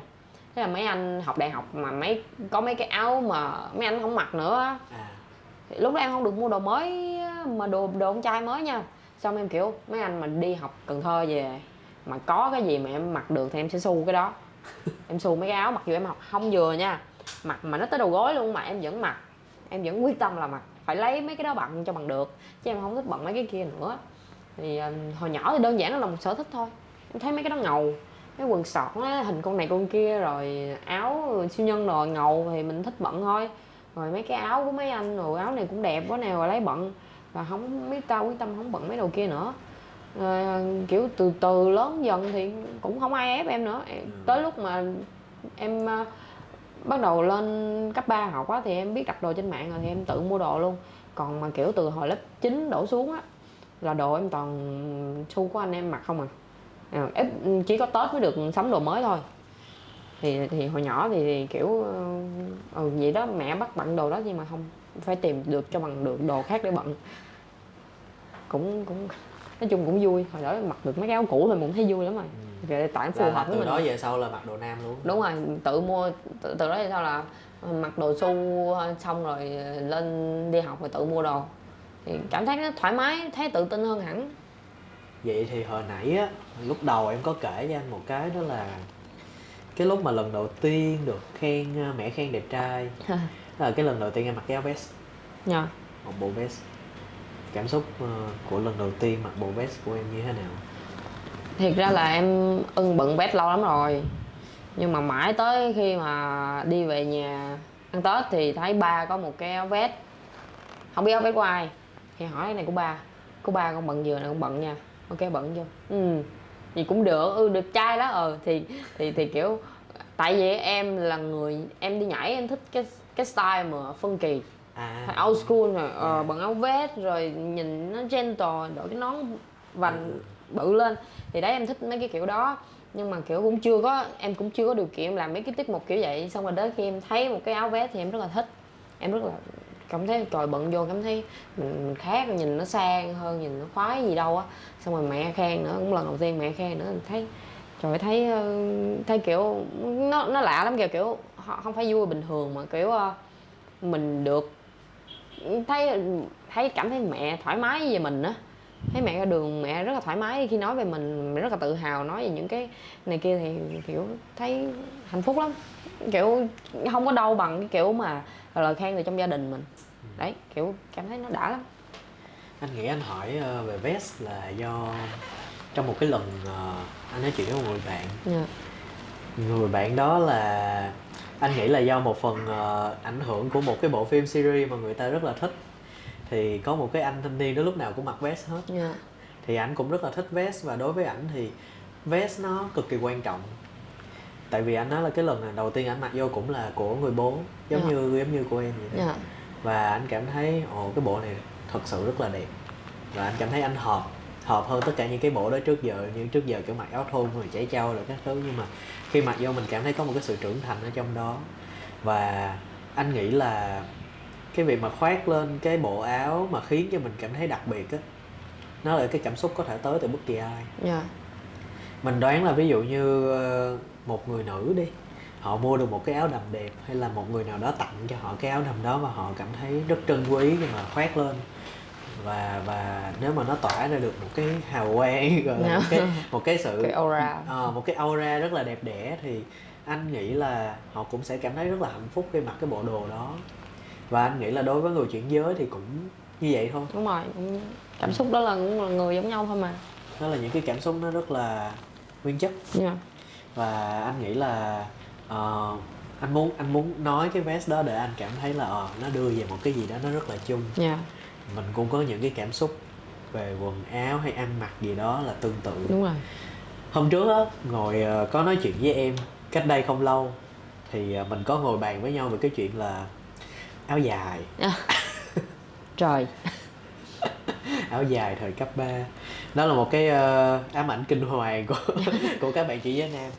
Thế là mấy anh học đại học mà mấy có mấy cái áo mà mấy anh không mặc nữa à. Thì lúc đó em không được mua đồ mới á, mà đồ đồ con trai mới nha xong em kiểu mấy anh mà đi học Cần Thơ về mà có cái gì mà em mặc được thì em sẽ xu cái đó. Em xu mấy cái áo mặc dù em học không vừa nha mặc mà nó tới đầu gối luôn mà em vẫn mặc em vẫn quyết tâm là mặc phải lấy mấy cái đó bận cho bằng được chứ em không thích bận mấy cái kia nữa. Thì ờ, hồi nhỏ thì đơn giản nó là một sở thích thôi em thấy mấy cái đó ngầu cái quần sọt nó hình con này con kia rồi áo siêu nhân rồi ngầu thì mình thích bận thôi. Rồi mấy cái áo của mấy anh rồi áo này cũng đẹp quá nào rồi lấy bận và không biết tao quyết tâm không bận mấy đồ kia nữa. Ờ, kiểu từ từ lớn dần thì cũng không ai ép em nữa. Em- tới lúc mà em ờ, bắt đầu lên cấp 3 học á thì em biết đặt đồ trên mạng rồi thì em tự mua đồ luôn. Còn mà kiểu từ hồi lớp 9 đổ xuống á là đồ em toàn xu của anh em mặc không à. À, em chỉ có tết mới được sắm đồ mới thôi. Thì thì hồi nhỏ thì, thì kiểu ờ, ừ vậy đó mẹ bắt bận đồ đó nhưng mà không phải tìm được cho bằng được đồ khác để bận. Cũng cũng nói chung cũng vui. Hồi đó mặc được mấy cái áo cũ thì cũng thấy vui lắm rồi. Về tại phù hợp với từ mình. đó về sau là mặc đồ nam luôn. Đúng rồi tự mua tự, từ đó thì sao là mặc đồ su xong rồi lên đi học rồi tự mua đồ. Thì cảm thấy nó thoải mái thấy tự tin hơn hẳn. Vậy thì hồi nãy á lúc đầu em có kể cho anh một cái đó là cái lúc mà lần đầu tiên được khen ờ, mẹ khen đẹp trai đó là cái lần đầu tiên em mặc cái áo vest. Nha một bộ vest. Cảm xúc ờ, của lần đầu tiên mặc bộ vest của em như thế nào? Thiệt ra là em ưng bận vest lâu lắm rồi. Nhưng mà mãi tới khi mà đi về nhà ăn tết thì thấy ba có một cái áo vest. Không biết áo vest của ai. Thì hỏi cái này của ba. Của ba con bận vừa này con bận nha. Ok bận vô. Ừ thì cũng được. Ừ được trai đó. Ờ thì thì thì kiểu tại vì em là người em đi nhảy em thích cái cái style mà phân kỳ à. old school rồi ờ, bằng áo vest rồi nhìn nó gentle đội cái nón vành bự lên. Thì đấy em thích mấy cái kiểu đó. Nhưng mà kiểu cũng chưa có em cũng chưa có điều kiện làm mấy cái tiết mục kiểu vậy. Xong rồi đến khi em thấy một cái áo vest thì em rất là thích. Em rất là cảm thấy trời bận vô cảm thấy mình, mình khác nhìn nó sang hơn nhìn nó khoái gì đâu á. Xong rồi mẹ khen nữa cũng lần đầu tiên mẹ khen nữa thấy trời thấy ờ, thấy kiểu nó nó lạ lắm kìa kiểu không phải vui bình thường mà kiểu ờ, mình được thấy thấy cảm thấy mẹ thoải mái về mình á thấy mẹ ra đường mẹ rất là thoải mái khi nói về mình rất là tự hào nói về những cái này kia thì kiểu thấy hạnh phúc lắm kiểu không có đâu bằng cái kiểu mà lời khen từ trong gia đình mình đấy kiểu cảm thấy nó đã lắm anh nghĩ anh hỏi ờ, về vest là do trong một cái lần ờ, anh nói chuyện với một người bạn yeah. Dạ. người bạn đó là anh nghĩ là do một phần uh, ảnh hưởng của một cái bộ phim series mà người ta rất là thích thì có một cái anh thanh niên đó lúc nào cũng mặc vest hết yeah. Dạ. thì ảnh cũng rất là thích vest và đối với ảnh thì vest nó cực kỳ quan trọng tại vì anh nói là cái lần đầu tiên ảnh mặc vô cũng là của người bố giống yeah. Dạ. như giống như của em vậy đó yeah. và anh cảm thấy ồ cái bộ này thật sự rất là đẹp và anh cảm thấy anh hợp hợp hơn tất cả những cái bộ đó trước giờ như trước giờ kiểu mặc áo thun rồi chảy trâu rồi các thứ nhưng mà khi mặc vô mình cảm thấy có một cái sự trưởng thành ở trong đó và anh nghĩ là cái việc mà khoác lên cái bộ áo mà khiến cho mình cảm thấy đặc biệt á nó là cái cảm xúc có thể tới từ bất kỳ ai yeah. Dạ. mình đoán là ví dụ như ờ, một người nữ đi họ mua được một cái áo đầm đẹp hay là một người nào đó tặng cho họ cái áo đầm đó và họ cảm thấy rất trân quý khi mà khoác lên và và nếu mà nó tỏa ra được một cái hào quang yeah. một cái một cái sự cái aura. Uh, một cái aura rất là đẹp đẽ thì anh nghĩ là họ cũng sẽ cảm thấy rất là hạnh phúc khi mặc cái bộ đồ đó. Và anh nghĩ là đối với người chuyển giới thì cũng như vậy thôi. Đúng rồi cảm xúc đó là cũng là người giống nhau thôi mà. Đó là những cái cảm xúc nó rất là nguyên chất. Yeah. và anh nghĩ là uh, anh muốn anh muốn nói cái vest đó để anh cảm thấy là uh, nó đưa về một cái gì đó nó rất là chung. Yeah mình cũng có những cái cảm xúc về quần áo hay ăn mặc gì đó là tương tự. Đúng rồi. Hôm trước á ngồi ờ, có nói chuyện với em cách đây không lâu thì ờ, mình có ngồi bàn với nhau về cái chuyện là áo dài. À. trời. Áo dài thời cấp 3 đó là một cái uh, ám ảnh kinh hoàng của của các bạn chị giới nam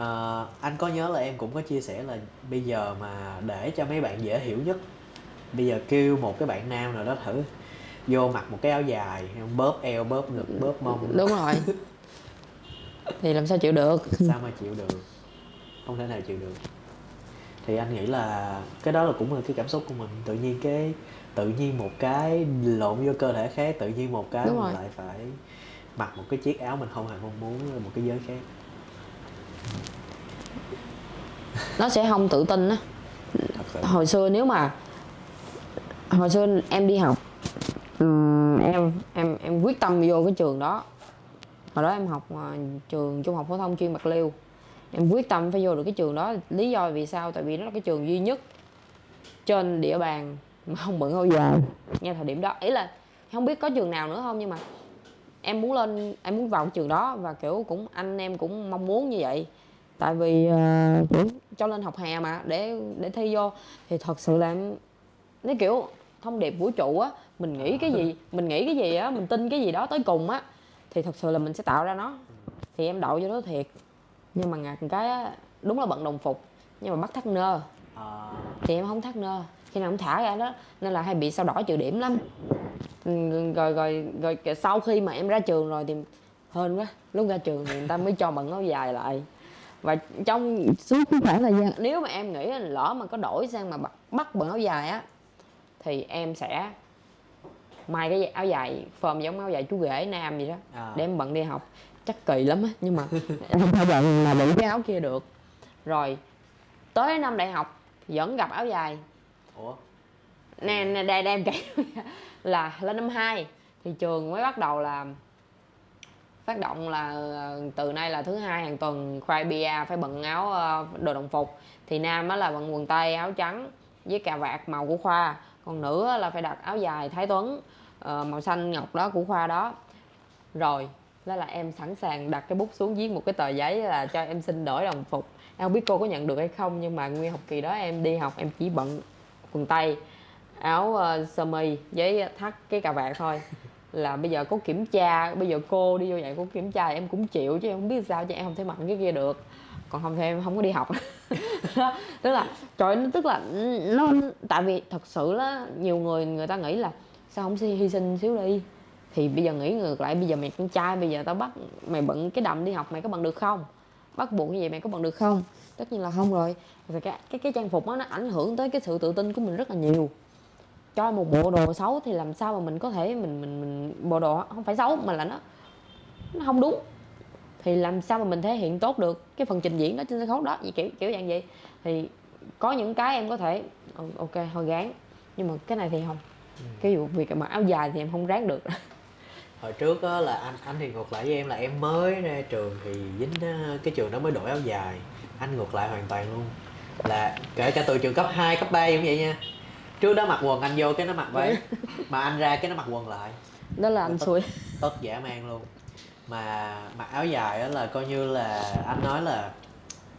uh, anh có nhớ là em cũng có chia sẻ là bây giờ mà để cho mấy bạn dễ hiểu nhất bây giờ kêu một cái bạn nam nào đó thử vô mặc một cái áo dài bóp eo bóp ngực bóp mông. Đúng rồi. Thì làm sao chịu được? Sao mà chịu được? Không thể nào chịu được. Thì anh nghĩ là cái đó là cũng là cái cảm xúc của mình. Tự nhiên cái tự nhiên một cái lộn vô cơ thể khác tự nhiên một cái Đúng mình rồi. lại phải mặc một cái chiếc áo mình không hề mong muốn một cái giới khác. Nó sẽ không tự tin á. Hồi xưa nếu mà hồi xưa em đi học um, em em em quyết tâm vô cái trường đó. Hồi đó em học uh, trường trung học phổ thông chuyên bạc liêu. Em quyết tâm phải vô được cái trường đó. Lý do vì sao? Tại vì nó là cái trường duy nhất trên địa bàn mà không bận áo dài ngay thời điểm đó. Ý là không biết có trường nào nữa không nhưng mà em muốn lên em muốn vào trường đó và kiểu cũng anh em cũng mong muốn như vậy. Tại vì uh, kiểu cho lên học hè mà để để thi vô. Thì thật sự là em nó kiểu thông điệp vũ trụ á mình nghĩ cái gì mình nghĩ cái gì á mình tin cái gì đó tới cùng á thì thật sự là mình sẽ tạo ra nó. Thì em đậu vô đó thiệt. Nhưng mà ngặt cái á đúng là bận đồng phục nhưng mà bắt thắt nơ. À. thì em không thắt nơ. Khi nào cũng thả ra đó nên là hay bị sao đỏ trừ điểm lắm. Ừ, rồi rồi rồi sau khi mà em ra trường rồi thì hên quá lúc ra trường thì người ta mới cho bận áo dài lại. Và trong suốt cái khoảng thời gian nếu mà em nghĩ là lỡ mà có đổi sang mà bắt, bắt bận áo dài á thì em sẽ may cái áo dài phơm giống áo dài chú rể nam vậy đó à. để em bận đi học. Chắc kỳ lắm á nhưng mà không thể bận mà bận cái áo kia được. Rồi tới năm đại học vẫn gặp áo dài. Ủa? Nè nè đây đem kể là lên năm 2 thì trường mới bắt đầu là phát động là ờ, từ nay là thứ hai hàng tuần khoai bia phải bận áo ờ, đồ đồng phục. Thì nam á là bận quần tây áo trắng với cà vạt màu của khoa còn nữ là phải đặt áo dài thái tuấn ờ, màu xanh ngọc đó của khoa đó. Rồi đó là em sẵn sàng đặt cái bút xuống viết một cái tờ giấy là cho em xin đổi đồng phục. Em không biết cô có nhận được hay không nhưng mà nguyên học kỳ đó em đi học em chỉ bận quần tây áo uh, sơ mi với thắt cái cà vạt thôi. Là bây giờ có kiểm tra bây giờ cô đi vô vậy cô kiểm tra em cũng chịu chứ em không biết sao chứ em không thể mạnh cái kia được. Còn không thì em không có đi học. tức là trời nó tức là ừ, nó tại vì thật sự là nhiều người người ta nghĩ là sao không hy sinh xíu đi. Thì bây giờ nghĩ ngược lại bây giờ mày con trai bây giờ tao bắt mày bận cái đầm đi học mày có bằng được không? Bắt buộc như vậy mày có bận được không? Tất nhiên là không rồi. Rồi cái cái cái trang phục đó nó ảnh hưởng tới cái sự tự tin của mình rất là nhiều. Cho một bộ đồ xấu thì làm sao mà mình có thể mình mình, mình bộ đồ không phải xấu mà là nó nó không đúng thì làm sao mà mình thể hiện tốt được cái phần trình diễn đó trên sân khấu đó? Vậy kiểu kiểu dạng vậy. Thì có những cái em có thể ok thôi gán nhưng mà cái này thì không. Ừ. cái vụ việc mặc áo dài thì em không ráng được. Hồi trước á là anh anh thì ngược lại với em là em mới ra trường thì dính cái trường đó mới đổi áo dài. Anh ngược lại hoàn toàn luôn. Là kể cả từ trường cấp 2, cấp 3 cũng vậy nha. Trước đó mặc quần anh vô cái nó mặc váy mà anh ra cái nó mặc quần lại. Đó là anh xui. tất dã man luôn mà mặc áo dài đó là coi như là anh nói là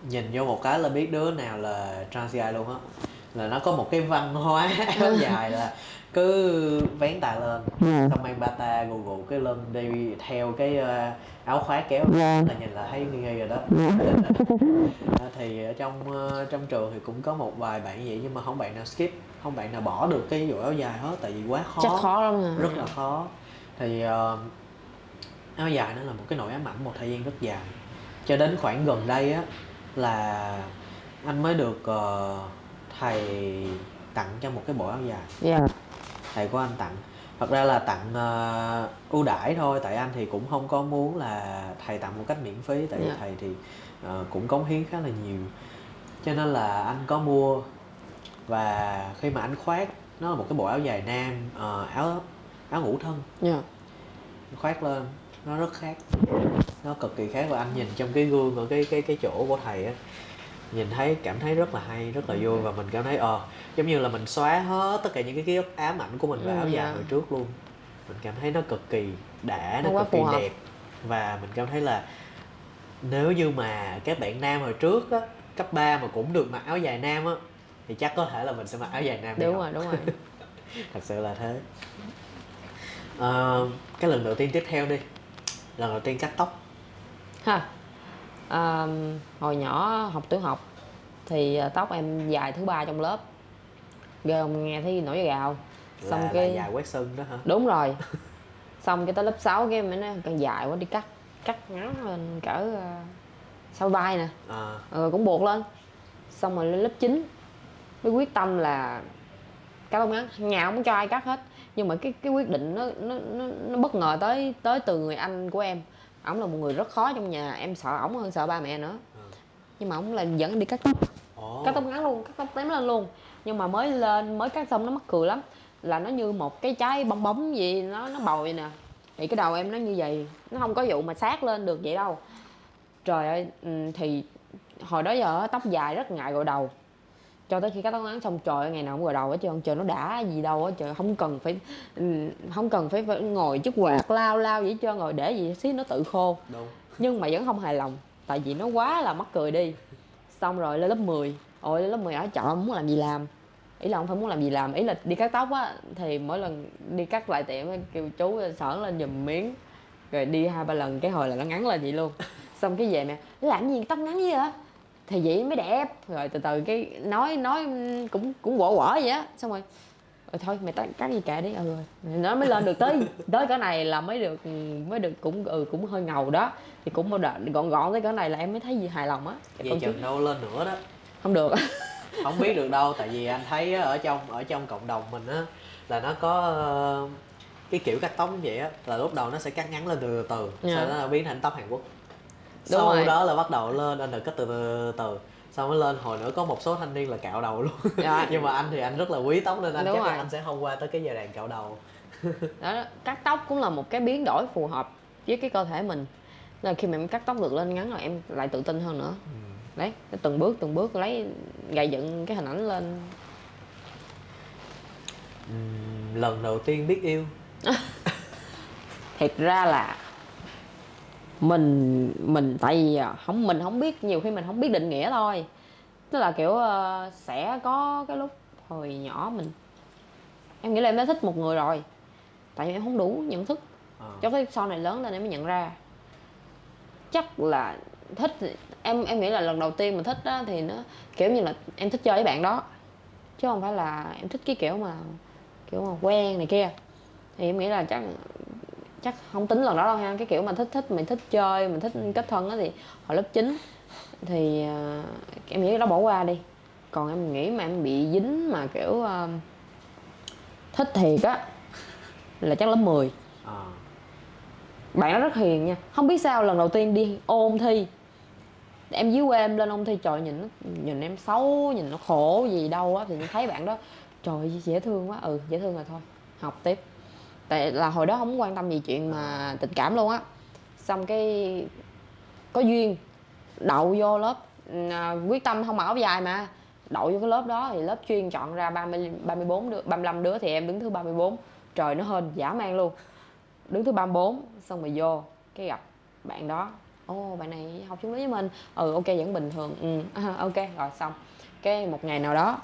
nhìn vô một cái là biết đứa nào là transgender luôn á là nó có một cái văn hóa áo dài là cứ vén tà lên ừ. xong mang bata gù gù cái lưng đi theo cái uh, áo khoác kéo yeah. Dạ. là nhìn là thấy nghi nghi rồi đó yeah. Dạ. thì ở trong uh, trong trường thì cũng có một vài bạn vậy nhưng mà không bạn nào skip không bạn nào bỏ được cái vụ áo dài hết tại vì quá khó chắc khó lắm à. rất là khó thì uh, áo dài nó là một cái nỗi ám ảnh một thời gian rất dài cho đến khoảng gần đây á là anh mới được uh, thầy tặng cho một cái bộ áo dài yeah. thầy của anh tặng thật ra là tặng uh, ưu đãi thôi tại anh thì cũng không có muốn là thầy tặng một cách miễn phí tại vì yeah. thầy thì uh, cũng cống hiến khá là nhiều cho nên là anh có mua và khi mà anh khoác nó là một cái bộ áo dài nam uh, áo áo ngủ thân yeah. khoác lên nó rất khác. Nó cực kỳ khác và anh nhìn trong cái gương ở cái cái cái chỗ của thầy á nhìn thấy cảm thấy rất là hay rất là vui và mình cảm thấy ờ giống như là mình xóa hết tất cả những cái ký ức ám ảnh của mình về áo dài dạ. hồi trước luôn. Mình cảm thấy nó cực kỳ đã nó, nó cực kỳ hợp. đẹp. Và mình cảm thấy là nếu như mà các bạn nam hồi trước á cấp 3 mà cũng được mặc áo dài nam á thì chắc có thể là mình sẽ mặc áo dài nam đúng rồi đúng rồi. Thật sự là thế. À, cái lần đầu tiên tiếp theo đi lần đầu tiên cắt tóc. Ha. À, hồi nhỏ học tiểu học thì à, tóc em dài thứ ba trong lớp. Ghê không? Nghe thấy nổi gào xong là, cái là dài quét sưng đó hả? Đúng rồi. Xong cái tới lớp 6 cái em nói càng dài quá đi cắt cắt ngắn lên cỡ uh, sau vai nè. À. ừ, cũng buộc lên. Xong rồi lên lớp 9 mới quyết tâm là cắt tóc ngắn. Nhà không cho ai cắt hết nhưng mà cái cái quyết định nó nó nó, nó bất ngờ tới tới từ người anh của em. Ổng là một người rất khó trong nhà em sợ ổng hơn sợ ba mẹ nữa. Ừ. nhưng mà ổng là dẫn đi cắt tóc. Oh. cắt tóc ngắn luôn cắt tóc tém lên luôn. Nhưng mà mới lên mới cắt xong nó mắc cười lắm. Là nó như một cái trái bong bóng gì nó nó bầu vậy nè. Thì cái đầu em nó như vậy nó không có vụ mà sát lên được vậy đâu. Trời ơi ừ, thì hồi đó giờ tóc dài rất ngại gội đầu cho tới khi cắt tóc ngắn xong trời ngày nào cũng gội đầu hết trơn trời nó đã gì đâu á trời không cần phải ừ, không cần phải, phải ngồi chút quạt lao lao vậy trơn rồi để gì xí nó tự khô. Đúng. nhưng mà vẫn không hài lòng tại vì nó quá là mắc cười đi. Xong rồi lên lớp 10 ôi lên lớp 10 ở chợ muốn làm gì làm? Ý là không phải muốn làm gì làm ý là đi cắt tóc á thì mỗi lần đi cắt lại tiệm kêu chú sởn lên giùm miếng rồi đi hai ba lần cái hồi là nó ngắn lên vậy luôn. Xong cái về mẹ làm gì tóc ngắn vậy hả thì vậy mới đẹp. Rồi từ từ cái nói nói cũng cũng quở quở vậy á. Xong rồi rồi thôi mày cắt gì kệ đi. Ừ nó mới lên được tới tới cái này là mới được mới được cũng ừ cũng hơi ngầu đó. Thì cũng bao gọn gọn tới cái này là em mới thấy gì hài lòng á. Vậy chừng đâu lên nữa đó. Không được. Không biết được đâu tại vì anh thấy ở trong ở trong cộng đồng mình á là nó có ờ, cái kiểu cắt tóc vậy á là lúc đầu nó sẽ cắt ngắn lên từ từ yeah. sau dạ. đó nó biến thành tóc Hàn Quốc Đúng sau rồi. đó là bắt đầu lên anh được cắt từ từ từ sau mới lên hồi nữa có một số thanh niên là cạo đầu luôn dạ. nhưng mà anh thì anh rất là quý tóc nên anh Đúng chắc rồi. anh sẽ không qua tới cái giai đoạn cạo đầu đó cắt tóc cũng là một cái biến đổi phù hợp với cái cơ thể mình là khi mà em cắt tóc được lên ngắn rồi em lại tự tin hơn nữa ừ. đấy từng bước từng bước lấy gầy dựng cái hình ảnh lên ừ, lần đầu tiên biết yêu thiệt ra là mình mình tại vì à, không mình không biết nhiều khi mình không biết định nghĩa thôi. Tức là kiểu uh, sẽ có cái lúc hồi nhỏ mình em nghĩ là em đã thích một người rồi tại vì em không đủ nhận thức. À. cho cái sau này lớn lên em mới nhận ra. Chắc là thích em em nghĩ là lần đầu tiên mình thích đó thì nó kiểu như là em thích chơi với bạn đó. Chứ không phải là em thích cái kiểu mà kiểu mà quen này kia. Thì em nghĩ là chắc chắc không tính lần đó đâu ha cái kiểu mà thích thích mình thích chơi mình thích kết thân á thì hồi lớp 9 thì uh, em nghĩ đó bỏ qua đi. Còn em nghĩ mà em bị dính mà kiểu uh, thích thiệt á là chắc lớp 10 à. bạn nó rất hiền nha. Không biết sao lần đầu tiên đi ôn thi em dưới quê em lên ôn thi trời nhìn nó nhìn em xấu nhìn nó khổ gì đâu á thì thấy bạn đó trời dễ thương quá. Ừ dễ thương rồi thôi học tiếp tại là hồi đó không quan tâm gì chuyện mà tình cảm luôn á. Xong cái có duyên đậu vô lớp à, quyết tâm không mặc áo dài mà. Đậu vô cái lớp đó thì lớp chuyên chọn ra 30 34 đứa 35 đứa thì em đứng thứ 34 trời nó hên giả man luôn. Đứng thứ 34 xong rồi vô cái gặp bạn đó. Ô bạn này học chung lớp với mình. Ừ ok vẫn bình thường. Ừ ok rồi xong. Cái một ngày nào đó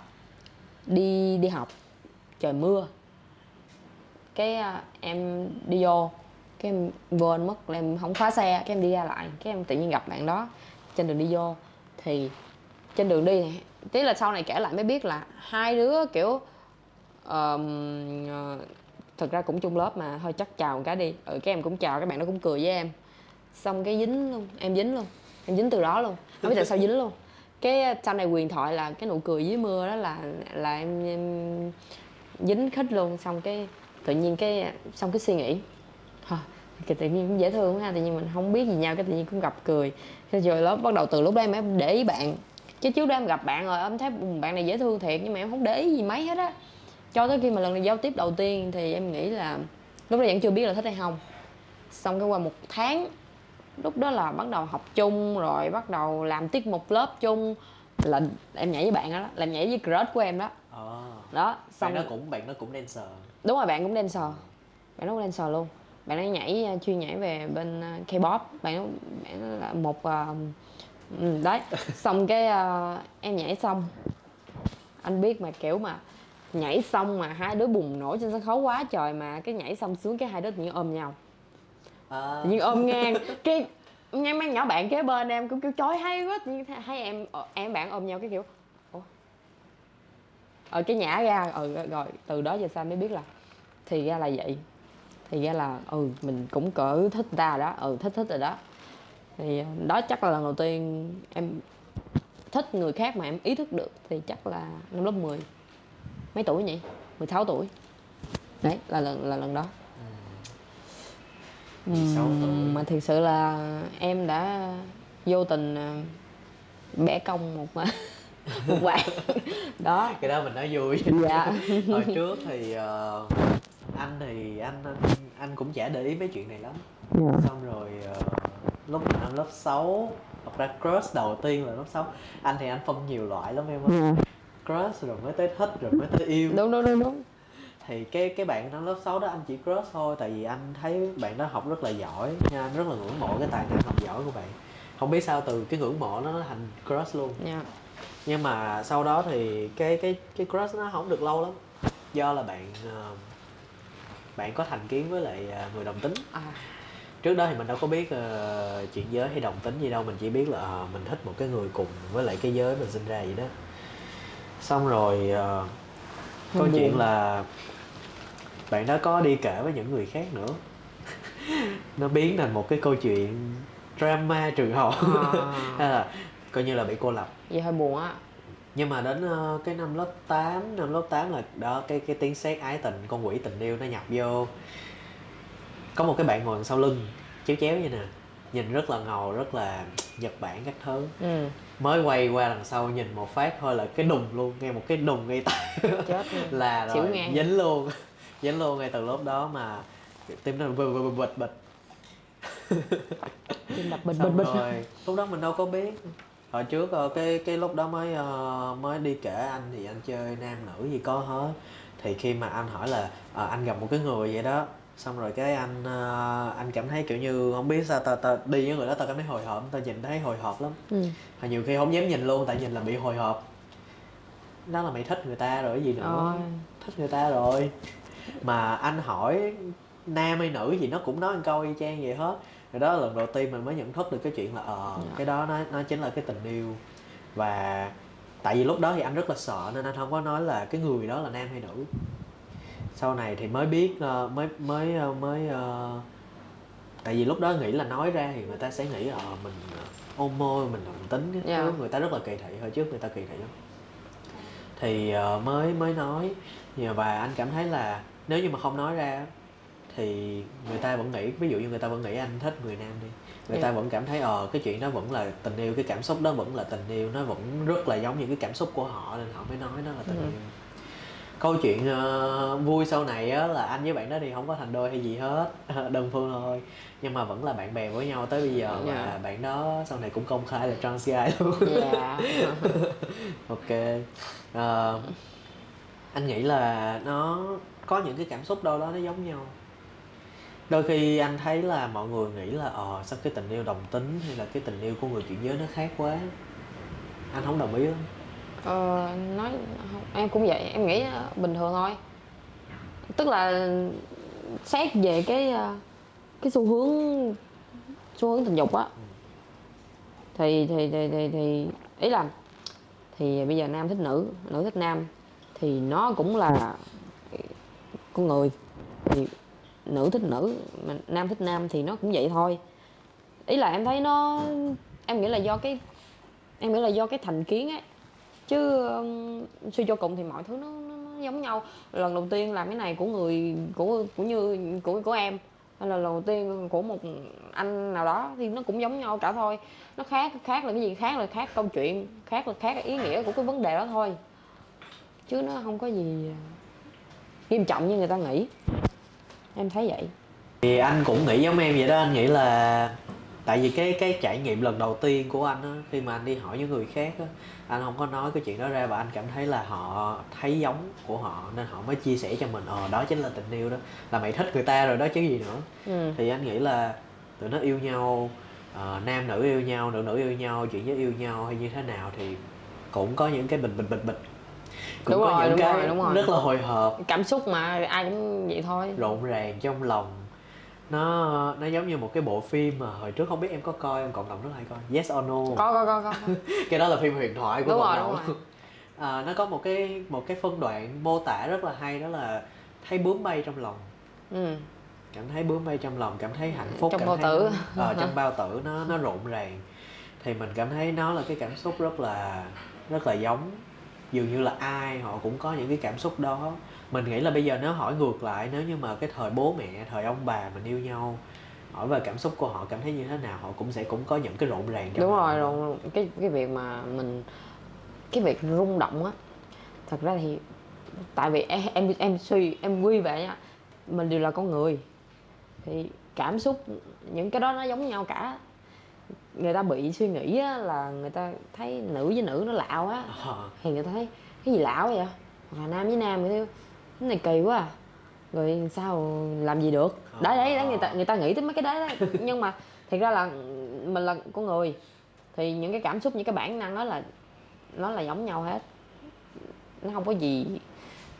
đi đi học trời mưa cái à, em đi vô cái em quên mất là em không khóa xe cái em đi ra lại cái em tự nhiên gặp bạn đó trên đường đi vô. Thì trên đường đi này tí là sau này kể lại mới biết là hai đứa kiểu um, thực ra cũng chung lớp mà thôi chắc chào một cái đi. Ừ cái em cũng chào các bạn nó cũng cười với em. Xong cái dính luôn em dính luôn em dính từ đó luôn. Không biết tại sao dính luôn. Cái à, sau này quyền thoại là cái nụ cười dưới mưa đó là là em, em dính khích luôn. Xong cái tự nhiên cái xong cái suy nghĩ cái tự nhiên cũng dễ thương ha tự nhiên mình không biết gì nhau cái tự nhiên cũng gặp cười. Cái rồi lớp bắt đầu từ lúc đó em em để ý bạn. Chứ trước đó em gặp bạn rồi em thấy bạn này dễ thương thiệt nhưng mà em không để ý gì mấy hết á. Cho tới khi mà lần này giao tiếp đầu tiên thì em nghĩ là lúc đó vẫn chưa biết là thích hay không. Xong cái qua một tháng lúc đó là bắt đầu học chung rồi bắt đầu làm tiết mục lớp chung là em nhảy với bạn đó làm nhảy với crush của em đó. À. đó xong bạn nó cũng bạn nó cũng dancer đúng rồi bạn cũng dancer bạn cũng dancer luôn. Bạn ấy nhảy à, chuyên nhảy về bên à, K-pop. Bạn bạn là một uh, đấy. Xong cái uh, em nhảy xong. Anh biết mà kiểu mà nhảy xong mà hai đứa bùng nổ trên sân khấu quá trời mà cái nhảy xong xuống cái hai đứa tự nhiên ôm nhau. À. tự nhiên ôm ngang. Cái nghe mấy nhỏ bạn kế bên em cũng kêu chói hay quá. Nhưng thấy em em bạn ôm nhau cái kiểu ở cái nhã ra ừ rồi từ đó giờ sao mới biết là thì ra là vậy. Thì ra là ừ mình cũng cỡ thích ta đó. Ừ thích thích rồi đó. Thì đó chắc là lần đầu tiên em thích người khác mà em ý thức được thì chắc là năm lớp 10 mấy tuổi nhỉ 16 tuổi. Đấy là lần là lần đó. Uhm, mà thực sự là em đã vô tình à, bẻ công một một bạn đó cái đó mình nói vui. Dạ. Hồi trước thì uh, anh thì anh, anh anh cũng chả để ý mấy chuyện này lắm yeah. Dạ. xong rồi uh, lúc năm lớp 6 hoặc ra crush đầu tiên là lớp 6 anh thì anh phân nhiều loại lắm em ơi yeah. Dạ. crush rồi mới tới thích rồi mới tới yêu đúng đúng đúng đúng thì cái cái bạn năm lớp 6 đó anh chỉ crush thôi tại vì anh thấy bạn đó học rất là giỏi nha anh rất là ngưỡng mộ cái tài năng học giỏi của bạn không biết sao từ cái ngưỡng mộ nó thành crush luôn yeah. Dạ. nhưng mà sau đó thì cái cái cái crush nó không được lâu lắm do là bạn uh, bạn có thành kiến với lại ờ, người đồng tính? À. trước đó thì mình đâu có biết uh, chuyện giới hay đồng tính gì đâu mình chỉ biết là uh, mình thích một cái người cùng với lại cái giới mình sinh ra vậy đó. Xong rồi uh, câu chuyện là bạn đó có đi kể với những người khác nữa. Nó biến thành một cái câu chuyện drama trường học. À. hay là coi như là bị cô lập. Vậy hơi buồn á nhưng mà đến uh, cái năm lớp 8 năm lớp 8 là đó cái cái tiếng sét ái tình con quỷ tình yêu nó nhập vô. Có một cái bạn ngồi sau lưng chéo chéo như nè nhìn rất là ngầu rất là nhật bản các thứ. Ừ. mới quay qua đằng sau nhìn một phát thôi là cái đùng luôn nghe một cái đùng ngay tay là rồi dính luôn dính luôn ngay từ lúc đó mà tim nó bịch bịch bịch bịch. Tim đập bịch bịch bịch. rồi lúc đó mình đâu có biết hồi trước ờ, cái cái lúc đó mới uh, mới đi kể anh thì anh chơi nam nữ gì có hết. Thì khi mà anh hỏi là uh, anh gặp một cái người vậy đó xong rồi cái anh anh cảm thấy kiểu như không biết sao ta, ta đi với người đó tao cảm thấy hồi hộp tao nhìn thấy hồi hộp lắm. Ừ. Và nhiều khi không dám nhìn luôn tại nhìn là bị hồi hộp. Đó là mày thích người ta rồi cái gì nữa? Ôi. thích người ta rồi. Mà anh hỏi nam hay nữ gì nó cũng nói một câu y chang vậy hết rồi đó là lần đầu tiên mình mới nhận thức được cái chuyện là ờ uh, cái đó nó nó chính là cái tình yêu. Và tại vì lúc đó thì anh rất là sợ nên anh không có nói là cái người đó là nam hay nữ. Sau này thì mới biết uh, mới mới uh, mới uh, tại vì lúc đó nghĩ là nói ra thì người ta sẽ nghĩ ờ mình ờ, ôm môi mình đồng tính cái Dạ. thứ người ta rất là kỳ thị hồi trước người ta kỳ thị lắm. Thì ờ, mới mới nói. Dạ, và anh cảm thấy là nếu như mà không nói ra thì người ta vẫn nghĩ ví dụ như người ta vẫn nghĩ anh thích người nam đi người ta Dạ. vẫn cảm thấy ờ cái chuyện đó vẫn là tình yêu cái cảm xúc đó vẫn là tình yêu nó vẫn rất là giống những cái cảm xúc của họ nên họ mới nói nó là tình Ừ. yêu câu chuyện ờ, vui sau này á là anh với bạn đó thì không có thành đôi hay gì hết đơn phương thôi nhưng mà vẫn là bạn bè với nhau tới bây giờ và Dạ. bạn đó sau này cũng công khai là trans guy luôn dạ ok Ờ, anh nghĩ là nó có những cái cảm xúc đâu đó nó giống nhau đôi khi anh thấy là mọi người nghĩ là ờ sao cái tình yêu đồng tính hay là cái tình yêu của người chuyển giới nó khác quá? Anh không đồng ý lắm Ờ, nói em cũng vậy em nghĩ ờ, bình thường thôi. Tức là xét về cái ờ, cái xu hướng xu hướng tình dục á thì thì thì thì, thì ý là thì bây giờ nam thích nữ nữ thích nam thì nó cũng là con người. Thì nữ thích nữ mà nam thích nam thì nó cũng vậy thôi. Ý là em thấy nó em nghĩ là do cái em nghĩ là do cái thành kiến ấy. Chứ um, suy cho cùng thì mọi thứ nó, nó, nó giống nhau. Lần đầu tiên làm cái này của người của của như của của em. Hay là lần đầu tiên của một anh nào đó thì nó cũng giống nhau cả thôi. Nó khác khác là cái gì? Khác là khác câu chuyện khác là khác ý nghĩa của cái vấn đề đó thôi. Chứ nó không có gì à, nghiêm trọng như người ta nghĩ em thấy vậy. Thì anh cũng nghĩ giống em vậy đó anh nghĩ là tại vì cái cái trải nghiệm lần đầu tiên của anh á khi mà anh đi hỏi những người khác á anh không có nói cái chuyện đó ra và anh cảm thấy là họ thấy giống của họ nên họ mới chia sẻ cho mình. Ờ đó chính là tình yêu đó. Là mày thích người ta rồi đó chứ gì nữa. Ừ. thì anh nghĩ là tụi nó yêu nhau ờ, nam nữ yêu nhau nữ nữ yêu nhau chuyện giới yêu nhau hay như thế nào thì cũng có những cái bình bình bình bình cũng Đúng có rồi, những đúng cái rồi, đúng rồi. rất là hồi hộp. Cảm xúc mà ai cũng vậy thôi. Rộn ràng trong lòng. Nó nó giống như một cái bộ phim mà hồi trước không biết em có coi em cộng đồng rất hay coi. Yes or No? Có có có có. Cái đó là phim huyền thoại của Đúng cộng rồi, đồng. đúng rồi. à, nó có một cái một cái phân đoạn mô tả rất là hay đó là thấy bướm bay trong lòng. Ừ. cảm thấy bướm bay trong lòng cảm thấy hạnh phúc Trong cảm bao thấy tử. ờ, trong bao tử nó nó rộn ràng. Thì mình cảm thấy nó là cái cảm xúc rất là rất là giống dường như là ai họ cũng có những cái cảm xúc đó. Mình nghĩ là bây giờ nếu hỏi ngược lại nếu như mà cái thời bố mẹ thời ông bà mình yêu nhau hỏi về cảm xúc của họ cảm thấy như thế nào họ cũng sẽ cũng có những cái rộn ràng trong đúng lòng. rồi rồi cái cái việc mà mình cái việc rung động á thật ra thì tại vì em em em suy em quy về nha mình đều là con người. Thì cảm xúc những cái đó nó giống nhau cả người ta bị suy nghĩ á, là người ta thấy nữ với nữ nó lạo á. Ờ, thì người ta thấy cái gì lão vậy? Hoặc là nam với nam vậy thôi cái này kỳ quá à. Rồi sao làm gì được? Đấy đấy đấy người ta người ta nghĩ tới mấy cái đấy đấy. Nhưng mà thiệt ra là mình là con người thì những cái cảm xúc những cái bản năng đó là nó là giống nhau hết. Nó không có gì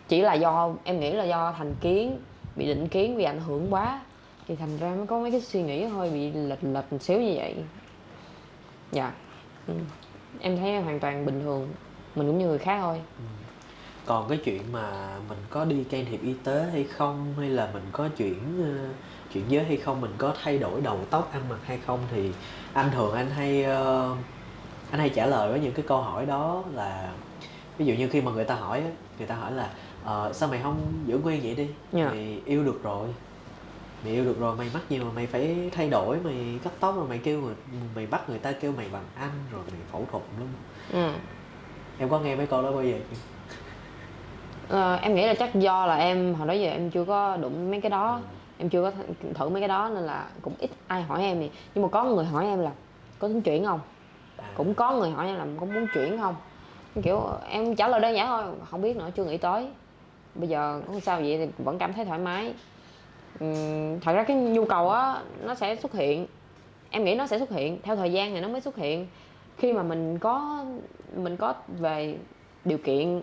chỉ là do em nghĩ là do thành kiến bị định kiến bị ảnh hưởng quá thì thành ra mới có mấy cái suy nghĩ hơi bị lệch lệch một xíu như vậy. Dạ. Ừ. em thấy hoàn toàn bình thường mình cũng như người khác thôi. Còn cái chuyện mà mình có đi can thiệp y tế hay không hay là mình có chuyển ờ, chuyển giới hay không mình có thay đổi đầu tóc ăn mặc hay không thì anh thường anh hay ờ, anh hay trả lời với những cái câu hỏi đó là ví dụ như khi mà người ta hỏi người ta hỏi là ờ, sao mày không giữ nguyên vậy đi? Dạ. mày yêu được rồi mày yêu được rồi mày mắc gì mà mày phải thay đổi mày cắt tóc rồi mày kêu người mày bắt người ta kêu mày bằng anh rồi mày phẫu thuật luôn ừ. em có nghe mấy câu đó bao giờ chưa? Ờ, em nghĩ là chắc do là em hồi đó giờ em chưa có đụng mấy cái đó em chưa có th- thử mấy cái đó nên là cũng ít ai hỏi em thì nhưng mà có người hỏi em là có tính chuyển không? À, cũng có người hỏi em là có muốn chuyển không? Kiểu em trả lời đơn giản thôi không biết nữa chưa nghĩ tới. Bây giờ không sao vậy thì vẫn cảm thấy thoải mái Thật ra cái nhu cầu á nó sẽ xuất hiện. Em nghĩ nó sẽ xuất hiện theo thời gian thì nó mới xuất hiện. Khi mà mình có mình có về điều kiện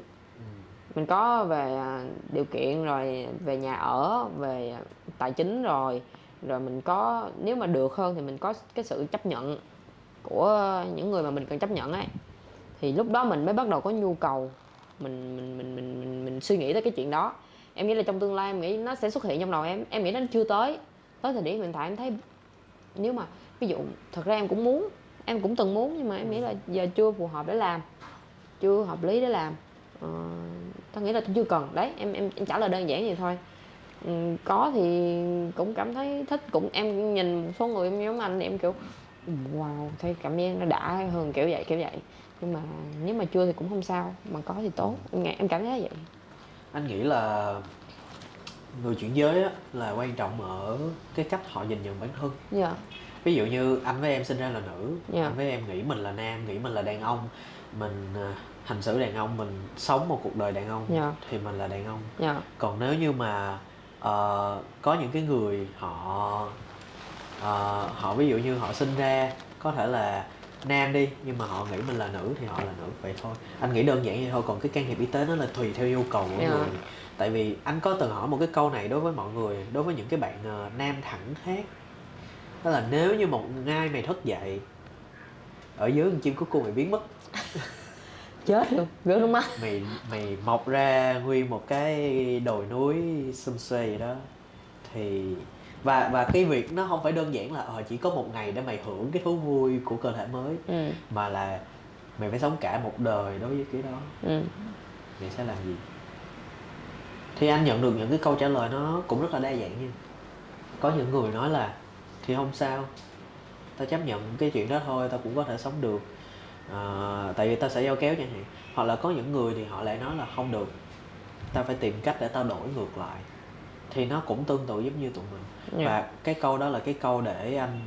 mình có về à, điều kiện rồi về nhà ở về tài chính rồi rồi mình có nếu mà được hơn thì mình có cái sự chấp nhận của những người mà mình cần chấp nhận ấy. Thì lúc đó mình mới bắt đầu có nhu cầu mình mình mình mình mình, mình suy nghĩ tới cái chuyện đó em nghĩ là trong tương lai em nghĩ nó sẽ xuất hiện trong đầu em. Em nghĩ nó chưa tới. Tới thời điểm hiện tại em thấy nếu mà ví dụ thật ra em cũng muốn em cũng từng muốn nhưng mà em nghĩ là giờ chưa phù hợp để làm chưa hợp lý để làm. Ờ, tao nghĩ là tôi chưa cần. Đấy em em, em trả lời đơn giản vậy thôi. Ừ, có thì cũng cảm thấy thích cũng em nhìn một số người em giống anh thì em kiểu wow thấy cảm giác nó đã hơn kiểu vậy kiểu vậy. Nhưng mà nếu mà chưa thì cũng không sao mà có thì tốt. Em, em cảm thấy vậy anh nghĩ là người chuyển giới á, là quan trọng ở cái cách họ nhìn nhận bản thân dạ ví dụ như anh với em sinh ra là nữ Dạ. anh với em nghĩ mình là nam nghĩ mình là đàn ông mình à, hành xử đàn ông mình sống một cuộc đời đàn ông Dạ. thì mình là đàn ông dạ còn nếu như mà ờ, có những cái người họ ờ, họ ví dụ như họ sinh ra có thể là nam đi nhưng mà họ nghĩ mình là nữ thì họ là nữ. Vậy thôi. Anh nghĩ đơn giản vậy thôi còn cái can thiệp y tế nó là tùy theo nhu cầu của Dạ. người. Tại vì anh có từng hỏi một cái câu này đối với mọi người đối với những cái bạn ờ, nam thẳng khác đó là nếu như một ngày mày thức dậy ở dưới con chim cút cua mày biến mất. Chết luôn rớt nước mắt. Mày mày mọc ra nguyên một cái đồi núi xum xuê vậy đó. Thì và và cái việc nó không phải đơn giản là ờ chỉ có một ngày để mày hưởng cái thú vui của cơ thể mới ừ. mà là mày phải sống cả một đời đối với cái đó. Ừ. Mày sẽ làm gì? Thì anh nhận được những cái câu trả lời nó cũng rất là đa dạng nha. Có những người nói là thì không sao tao chấp nhận cái chuyện đó thôi tao cũng có thể sống được. À, tại vì tao sẽ giao kéo chẳng hạn. Hoặc là có những người thì họ lại nói là không được tao phải tìm cách để tao đổi ngược lại thì nó cũng tương tự giống như tụi mình. Dạ. và cái câu đó là cái câu để anh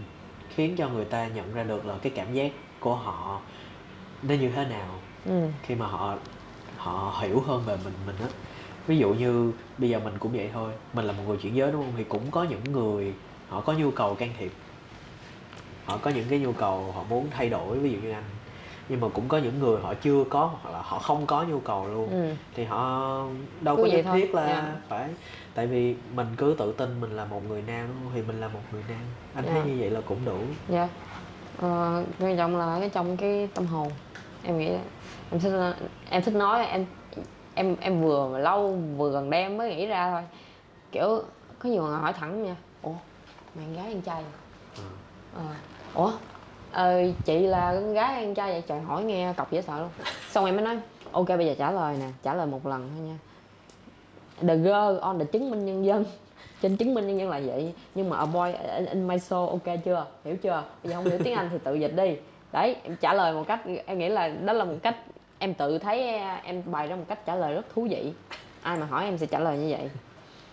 khiến cho người ta nhận ra được là cái cảm giác của họ nó như thế nào ừ. khi mà họ họ hiểu hơn về mình mình á. Ví dụ như bây giờ mình cũng vậy thôi mình là một người chuyển giới đúng không? Thì cũng có những người họ có nhu cầu can thiệp. Họ có những cái nhu cầu họ muốn thay đổi ví dụ như anh. Nhưng mà cũng có những người họ chưa có hoặc là họ không có nhu cầu luôn. Ừ. Thì họ đâu Cứ có nhất thiết là dạ. phải tại vì mình cứ tự tin mình là một người nam đúng không? thì mình là một người nam. Anh thấy Dạ. như vậy là cũng đủ. Dạ. Ờ, quan trọng là cái trong cái tâm hồn. Em nghĩ em thích em thích nói em em em vừa mà lâu vừa gần em mới nghĩ ra thôi. Kiểu có nhiều người hỏi thẳng nha. Ủa mày con gái ăn chay? Ừ. ờ. Ủa? Ờ, chị là con gái ăn chay vậy? Trời hỏi nghe cọc dễ sợ luôn. Xong em mới nói ok bây giờ trả lời nè trả lời một lần thôi nha the girl on the chứng minh nhân dân. Trên chứng minh nhân dân là vậy. Nhưng mà a boy in, in my soul ok chưa? Hiểu chưa? Bây giờ không hiểu tiếng anh thì tự dịch đi. Đấy em trả lời một cách em nghĩ là đó là một cách em tự thấy em bày ra một cách trả lời rất thú vị. Ai mà hỏi em sẽ trả lời như vậy.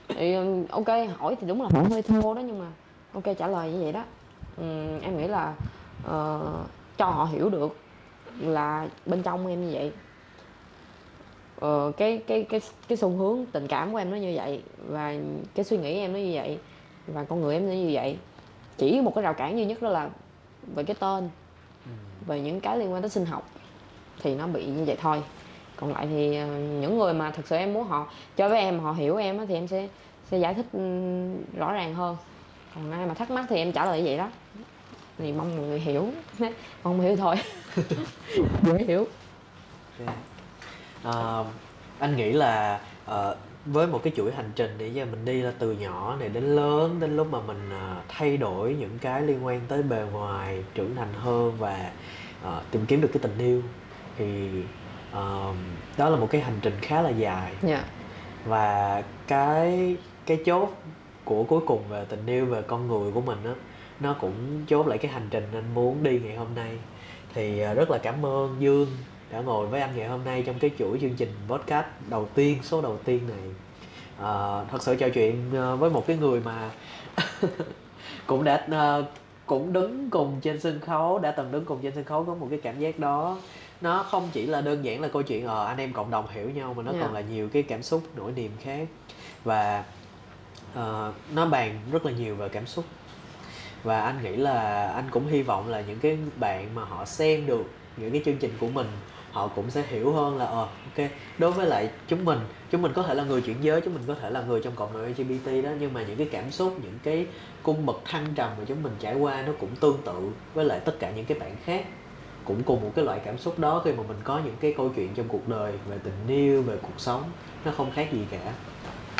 Thì um, ok hỏi thì đúng là hỏi hơi thô đó nhưng mà ok trả lời như vậy đó. Uhm, em nghĩ là uh, cho họ hiểu được là bên trong em như vậy ờ, cái cái cái cái xu hướng tình cảm của em nó như vậy và cái suy nghĩ em nó như vậy và con người em nó như vậy. Chỉ một cái rào cản duy nhất đó là về cái tên về những cái liên quan tới sinh học thì nó bị như vậy thôi. Còn lại thì ờ, những người mà thực sự em muốn họ chơi với em họ hiểu em thì em sẽ sẽ giải thích ừm, rõ ràng hơn. Còn ai mà thắc mắc thì em trả lời như vậy đó. Thì mong mọi người hiểu. Mong hiểu thôi. Dễ hiểu. Ok. Ờ, anh nghĩ là ờ, với một cái chuỗi hành trình để giờ mình đi là từ nhỏ này đến lớn đến lúc mà mình ờ, thay đổi những cái liên quan tới bề ngoài trưởng thành hơn và ờ, tìm kiếm được cái tình yêu thì ờ, đó là một cái hành trình khá là dài. Dạ. Và cái cái chốt của cuối cùng về tình yêu về con người của mình á nó cũng chốt lại cái hành trình anh muốn đi ngày hôm nay. Thì à, rất là cảm ơn Dương đã ngồi với anh ngày hôm nay trong cái chuỗi chương trình podcast đầu tiên số đầu tiên này. À, thật sự trò chuyện à, với một cái người mà cũng đã à, cũng đứng cùng trên sân khấu đã từng đứng cùng trên sân khấu có một cái cảm giác đó. Nó không chỉ là đơn giản là câu chuyện ờ anh em cộng đồng hiểu nhau mà nó Dạ. còn là nhiều cái cảm xúc nỗi niềm khác. Và ờ, nó bàn rất là nhiều về cảm xúc và anh nghĩ là anh cũng hy vọng là những cái bạn mà họ xem được những cái chương trình của mình, họ cũng sẽ hiểu hơn là ờ ok, đối với lại chúng mình chúng mình có thể là người chuyển giới, chúng mình có thể là người trong cộng đồng LGBT đó, nhưng mà những cái cảm xúc, những cái cung bậc thăng trầm mà chúng mình trải qua nó cũng tương tự với lại tất cả những cái bạn khác. Cũng cùng một cái loại cảm xúc đó khi mà mình có những cái câu chuyện trong cuộc đời về tình yêu, về cuộc sống, nó không khác gì cả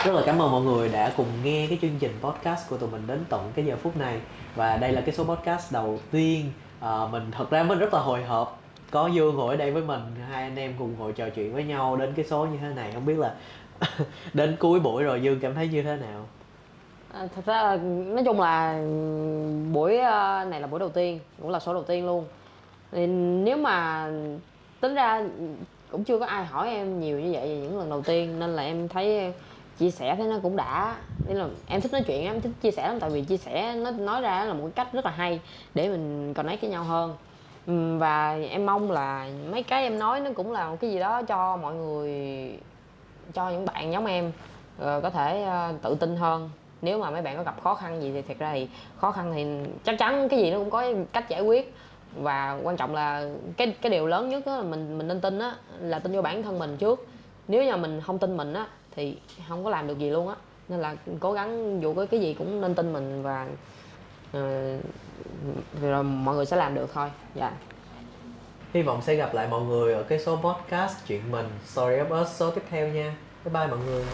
rất là cảm ơn mọi người đã cùng nghe cái chương trình podcast của tụi mình đến tận cái giờ phút này. Và đây là cái số podcast đầu tiên à, mình thật ra mình rất là hồi hộp. Có dương ngồi ở đây với mình hai anh em cùng ngồi trò chuyện với nhau đến cái số như thế này. Không biết là đến cuối buổi rồi dương cảm thấy như thế nào? À, thật ra là nói chung là buổi à, này là buổi đầu tiên cũng là số đầu tiên luôn. Nên nếu mà tính ra cũng chưa có ai hỏi em nhiều như vậy về những lần đầu tiên nên là em thấy chia sẻ thế nó cũng đã. Nên là em thích nói chuyện em thích chia sẻ lắm, tại vì chia sẻ nó nói ra là một cái cách rất là hay để mình còn connect với nhau hơn. Ừ, và em mong là mấy cái em nói nó cũng là một cái gì đó cho mọi người, cho những bạn giống em ờ, có thể ờ, tự tin hơn. Nếu mà mấy bạn có gặp khó khăn gì thì thật ra thì khó khăn thì chắc chắn cái gì nó cũng có cách giải quyết. Và quan trọng là cái cái điều lớn nhất là mình mình nên tin á, là tin vô bản thân mình trước. Nếu như mình không tin mình á thì không có làm được gì luôn á. Nên là cố gắng dù có cái gì cũng nên tin mình và uh, rồi mọi người sẽ làm được thôi. Dạ. Yeah. hy vọng sẽ gặp lại mọi người ở cái số podcast chuyện mình. Story of us số tiếp theo nha. Bye bye mọi người.